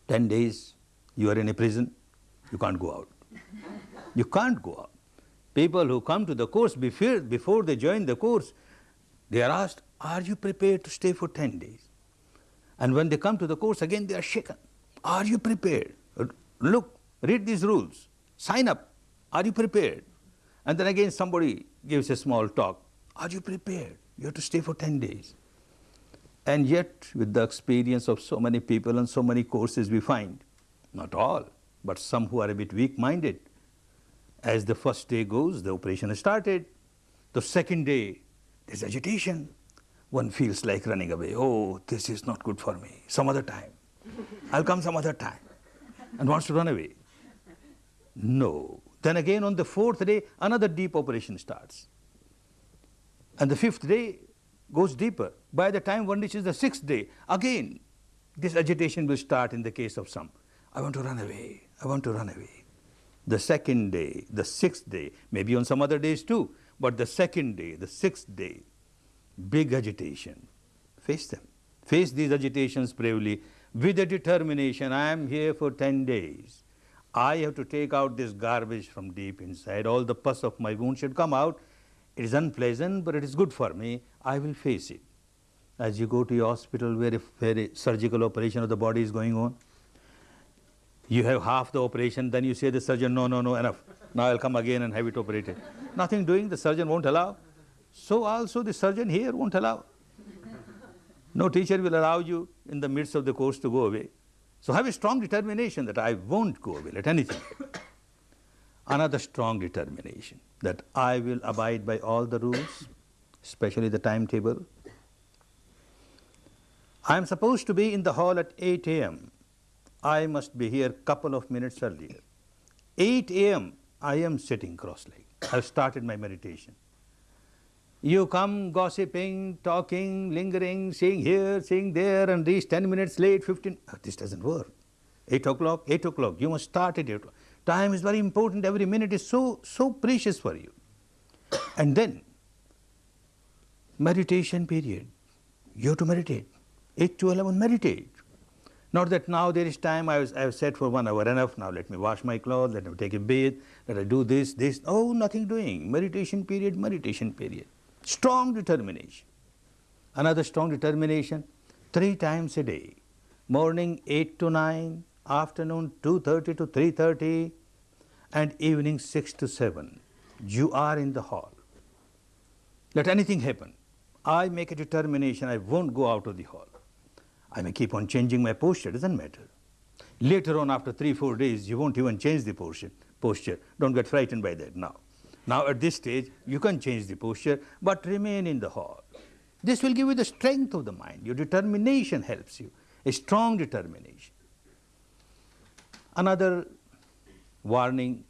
10 days you are in a prison, you can't go out. You can't go out. People who come to the course before, before they join the course, they are asked, are you prepared to stay for 10 days? And when they come to the course again, they are shaken. Are you prepared? Look, read these rules, sign up. Are you prepared? And then again somebody gives a small talk. Are you prepared? You have to stay for 10 days. And yet, with the experience of so many people and so many courses, we find, not all, but some who are a bit weak-minded, as the first day goes, the operation is started. The second day, there's agitation. One feels like running away. Oh, this is not good for me. Some other time. [laughs] I'll come some other time. And wants to run away. No. Then again on the fourth day, another deep operation starts. And the fifth day goes deeper. By the time one reaches the sixth day, again, this agitation will start in the case of some. I want to run away. I want to run away the second day, the sixth day, maybe on some other days too, but the second day, the sixth day, big agitation. Face them. Face these agitations bravely with a determination. I am here for 10 days. I have to take out this garbage from deep inside. All the pus of my wound should come out. It is unpleasant, but it is good for me. I will face it. As you go to your hospital where a, where a surgical operation of the body is going on, you have half the operation, then you say the surgeon, no, no, no, enough. Now I'll come again and have it operated. Nothing doing, the surgeon won't allow. So also the surgeon here won't allow. No teacher will allow you in the midst of the course to go away. So have a strong determination that I won't go away, let anything. Another strong determination that I will abide by all the rules, especially the timetable. I am supposed to be in the hall at 8 a.m. I must be here a couple of minutes earlier. 8 a.m. I am sitting cross-legged. I've started my meditation. You come gossiping, talking, lingering, seeing here, seeing there, and reach 10 minutes late, 15. Oh, this doesn't work. 8 o'clock, 8 o'clock. You must start at 8 o'clock. Time is very important. Every minute is so, so precious for you. And then, meditation period. You have to meditate. 8 to 11, meditate. Not that now there is time, I, was, I have said for one hour enough, now let me wash my clothes, let me take a bath, let I do this, this. Oh, nothing doing. Meditation period, meditation period. Strong determination. Another strong determination, three times a day. Morning 8 to 9, afternoon 2.30 to 3.30, and evening 6 to 7. You are in the hall. Let anything happen. I make a determination, I won't go out of the hall. I may keep on changing my posture, doesn't matter. Later on, after three, four days, you won't even change the posture. posture. Don't get frightened by that now. Now at this stage, you can change the posture, but remain in the hall. This will give you the strength of the mind. Your determination helps you, a strong determination. Another warning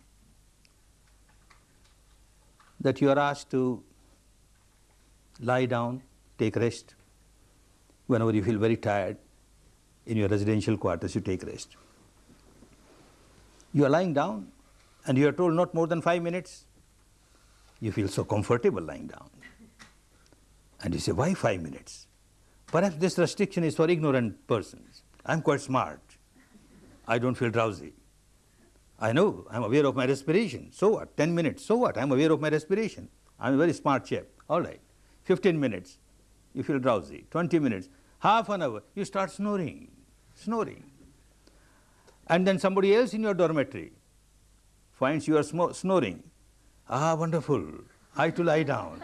that you are asked to lie down, take rest whenever you feel very tired in your residential quarters, you take rest. You are lying down and you are told not more than five minutes. You feel so comfortable lying down. And you say, why five minutes? Perhaps this restriction is for ignorant persons. I'm quite smart. I don't feel drowsy. I know, I'm aware of my respiration. So what? 10 minutes. So what? I'm aware of my respiration. I'm a very smart chap. All right. 15 minutes you feel drowsy. 20 minutes, half an hour, you start snoring. snoring. And then somebody else in your dormitory finds you are snoring. Ah, wonderful. I to lie down.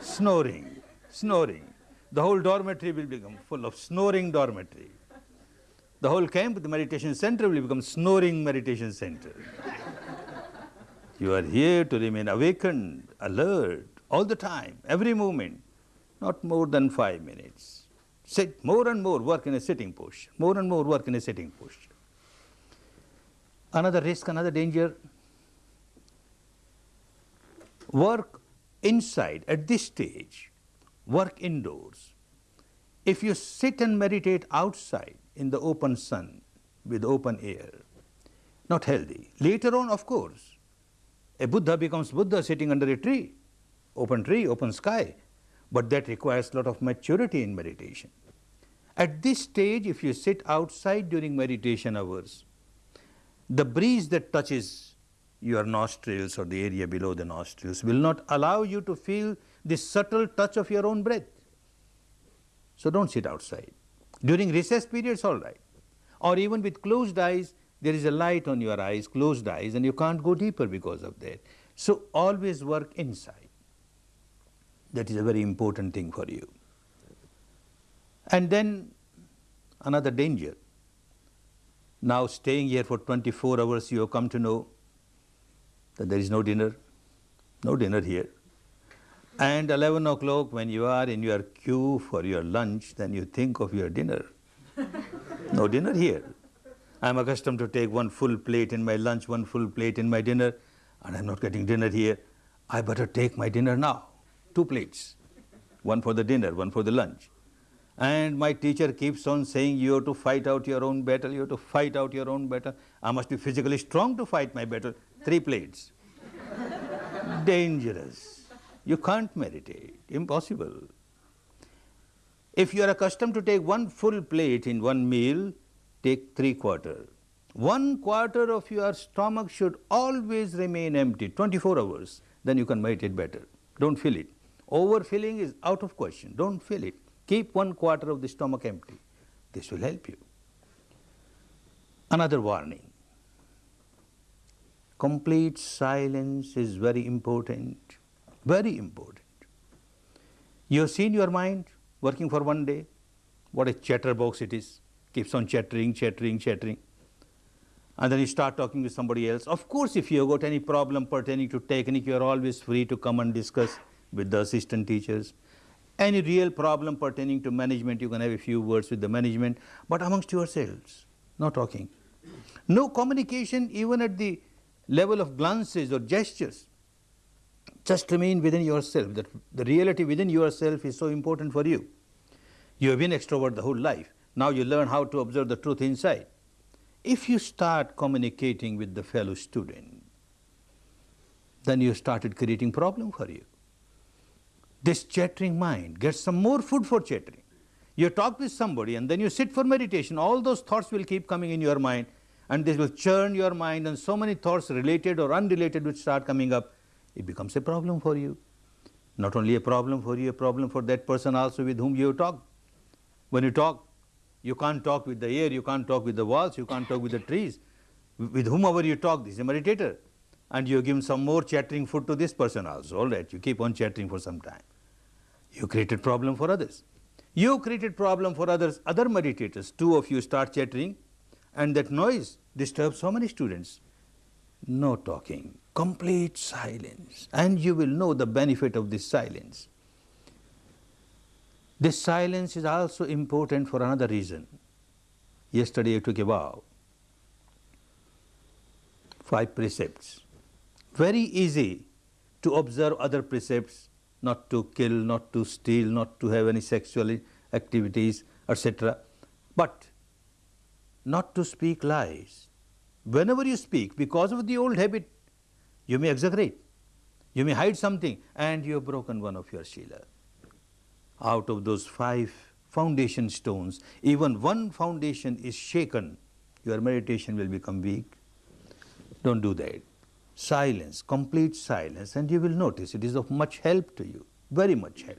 snoring, snoring. The whole dormitory will become full of snoring dormitory. The whole camp, the meditation center will become snoring meditation center. you are here to remain awakened, alert, all the time, every moment, not more than five minutes. Sit more and more, work in a sitting posture, more and more work in a sitting posture. Another risk, another danger, work inside at this stage, work indoors. If you sit and meditate outside in the open sun with open air, not healthy. Later on, of course, a Buddha becomes Buddha sitting under a tree, open tree, open sky, but that requires a lot of maturity in meditation. At this stage, if you sit outside during meditation hours, the breeze that touches your nostrils or the area below the nostrils will not allow you to feel the subtle touch of your own breath. So don't sit outside. During recess periods, all right. Or even with closed eyes, there is a light on your eyes, closed eyes, and you can't go deeper because of that. So always work inside. That is a very important thing for you. And then another danger. Now staying here for 24 hours, you have come to know that there is no dinner, no dinner here. And 11 o'clock when you are in your queue for your lunch, then you think of your dinner. no dinner here. I'm accustomed to take one full plate in my lunch, one full plate in my dinner, and I'm not getting dinner here. I better take my dinner now. Two plates. One for the dinner, one for the lunch. And my teacher keeps on saying, you have to fight out your own battle, you have to fight out your own battle. I must be physically strong to fight my battle. Three plates. [laughs] Dangerous. You can't meditate. Impossible. If you are accustomed to take one full plate in one meal, take three quarter. One quarter of your stomach should always remain empty, 24 hours. Then you can meditate better. Don't fill it. Overfilling is out of question. Don't fill it. Keep one quarter of the stomach empty. This will help you. Another warning. Complete silence is very important, very important. You have seen your mind working for one day, what a chatterbox it is, keeps on chattering, chattering, chattering. And then you start talking to somebody else. Of course, if you have got any problem pertaining to technique, you are always free to come and discuss with the assistant teachers. Any real problem pertaining to management, you can have a few words with the management, but amongst yourselves, no talking. No communication even at the level of glances or gestures. Just remain within yourself, that the reality within yourself is so important for you. You have been extrovert the whole life. Now you learn how to observe the truth inside. If you start communicating with the fellow student, then you started creating problem for you this chattering mind gets some more food for chattering. You talk with somebody and then you sit for meditation, all those thoughts will keep coming in your mind and this will churn your mind and so many thoughts related or unrelated which start coming up, it becomes a problem for you. Not only a problem for you, a problem for that person also with whom you talk. When you talk, you can't talk with the air, you can't talk with the walls, you can't talk with the trees. With whomever you talk, this is a meditator. And you give some more chattering food to this person also, all right, you keep on chattering for some time. You created problem for others. You created problem for others, other meditators. Two of you start chattering and that noise disturbs so many students. No talking, complete silence and you will know the benefit of this silence. This silence is also important for another reason. Yesterday I took a vow. Five precepts. Very easy to observe other precepts not to kill, not to steal, not to have any sexual activities, etc. But not to speak lies. Whenever you speak, because of the old habit, you may exaggerate, you may hide something, and you have broken one of your Shila. Out of those five foundation stones, even one foundation is shaken, your meditation will become weak. Don't do that silence, complete silence, and you will notice it is of much help to you, very much help.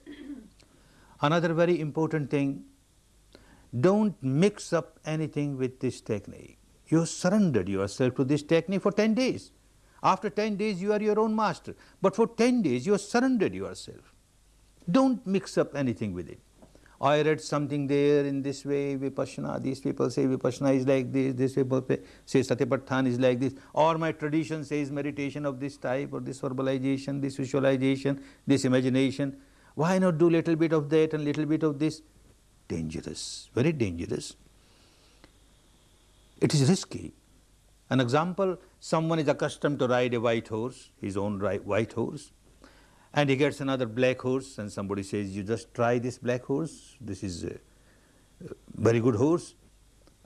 [clears throat] Another very important thing, Don't mix up anything with this technique. You surrendered yourself to this technique for 10 days. After 10 days you are your own master, but for 10 days you have surrendered yourself. Don't mix up anything with it. I read something there in this way, Vipassana, these people say Vipassana is like this, this people say Satipatthana is like this, or my tradition says meditation of this type, or this verbalization, this visualization, this imagination. Why not do little bit of that and little bit of this? Dangerous, very dangerous. It is risky. An example, someone is accustomed to ride a white horse, his own white horse, and he gets another black horse and somebody says, you just try this black horse, this is a very good horse.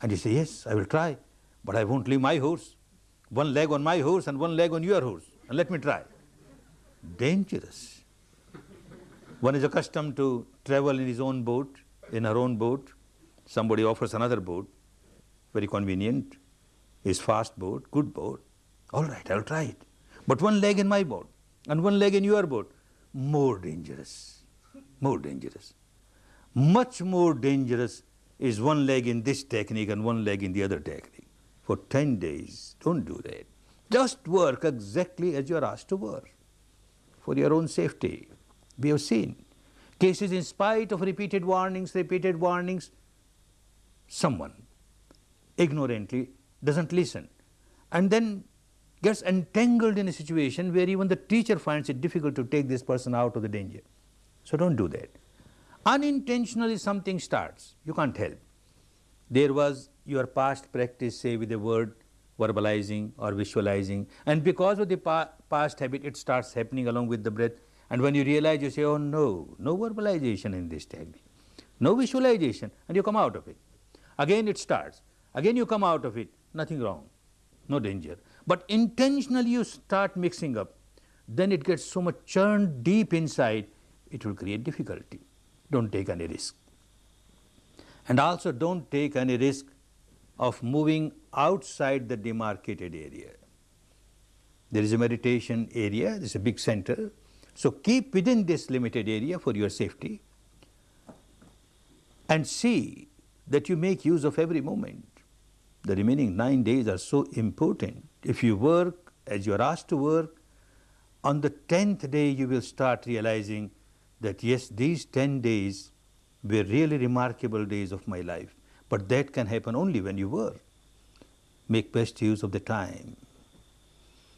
And he says, yes, I will try, but I won't leave my horse. One leg on my horse and one leg on your horse, and let me try. Dangerous. One is accustomed to travel in his own boat, in her own boat. Somebody offers another boat, very convenient, his fast boat, good boat. All right, I'll try it. But one leg in my boat and one leg in your boat, more dangerous, more dangerous. Much more dangerous is one leg in this technique and one leg in the other technique. For 10 days, don't do that. Just work exactly as you are asked to work for your own safety. We have seen cases in spite of repeated warnings, repeated warnings, someone ignorantly doesn't listen and then gets entangled in a situation where even the teacher finds it difficult to take this person out of the danger. So don't do that. Unintentionally something starts, you can't help. There was your past practice, say with a word, verbalizing or visualizing, and because of the pa past habit, it starts happening along with the breath. And when you realize, you say, oh no, no verbalization in this technique, no visualization, and you come out of it. Again it starts, again you come out of it, nothing wrong, no danger. But intentionally you start mixing up, then it gets so much churned deep inside, it will create difficulty. Don't take any risk. And also don't take any risk of moving outside the demarcated area. There is a meditation area, there is a big center. So keep within this limited area for your safety and see that you make use of every moment. The remaining nine days are so important. If you work as you are asked to work, on the tenth day you will start realizing that yes, these ten days were really remarkable days of my life. But that can happen only when you work. Make best use of the time.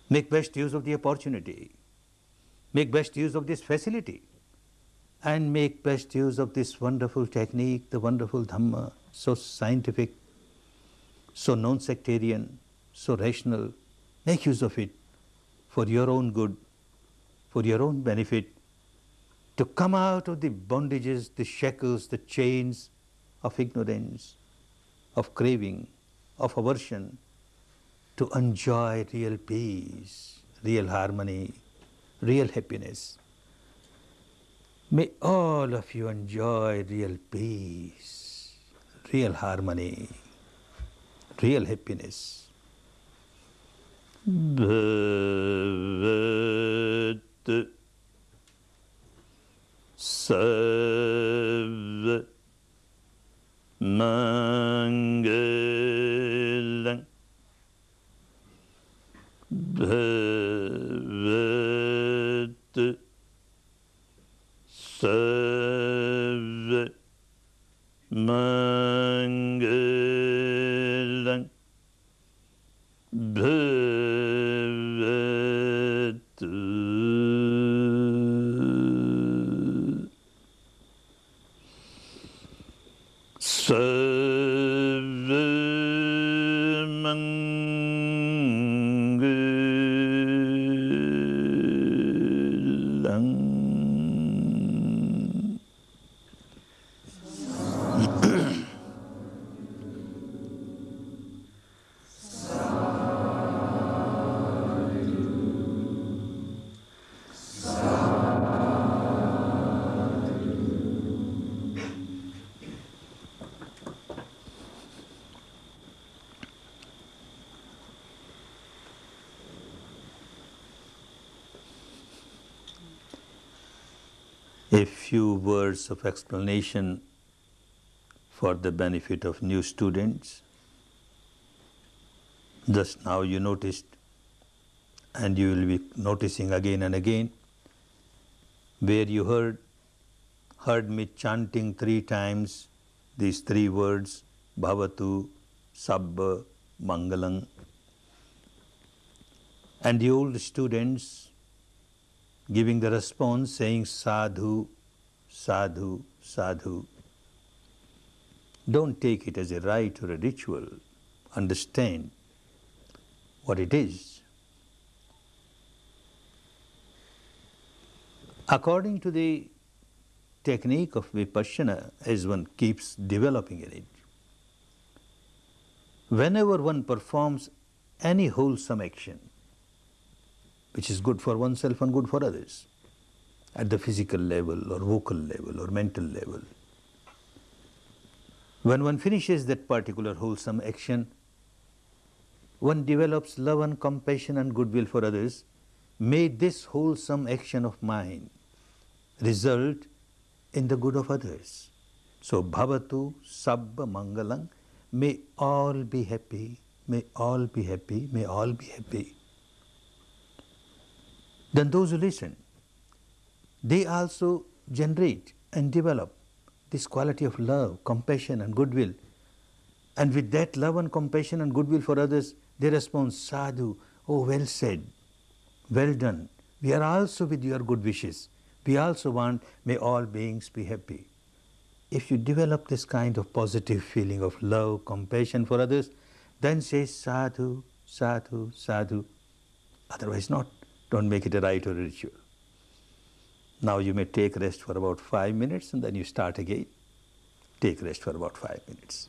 Make best use of the opportunity. Make best use of this facility. And make best use of this wonderful technique, the wonderful Dhamma, so scientific, so non-sectarian, so rational, make use of it for your own good, for your own benefit, to come out of the bondages, the shackles, the chains of ignorance, of craving, of aversion, to enjoy real peace, real harmony, real happiness. May all of you enjoy real peace, real harmony, real happiness. Bhavatu Sabba Mangalang Bhavatu Sabba Mangalang Bleh. Few words of explanation for the benefit of new students. Just now you noticed, and you will be noticing again and again, where you heard, heard me chanting three times these three words, Bhavatu, Sabba, Mangalam. And the old students giving the response saying sadhu, sadhu, sadhu. Don't take it as a rite or a ritual. Understand what it is. According to the technique of vipassana, as one keeps developing in it, whenever one performs any wholesome action, which is good for oneself and good for others, at the physical level or vocal level or mental level, when one finishes that particular wholesome action, one develops love and compassion and goodwill for others, may this wholesome action of mine result in the good of others. So, bhavatu sabba mangalang, may all be happy, may all be happy, may all be happy. Then those who listen, they also generate and develop this quality of love, compassion and goodwill. And with that love and compassion and goodwill for others, they respond, sadhu, oh well said, well done. We are also with your good wishes. We also want, may all beings be happy. If you develop this kind of positive feeling of love, compassion for others, then say sadhu, sadhu, sadhu. Otherwise not. Don't make it a rite or a ritual. Now you may take rest for about five minutes and then you start again. Take rest for about five minutes.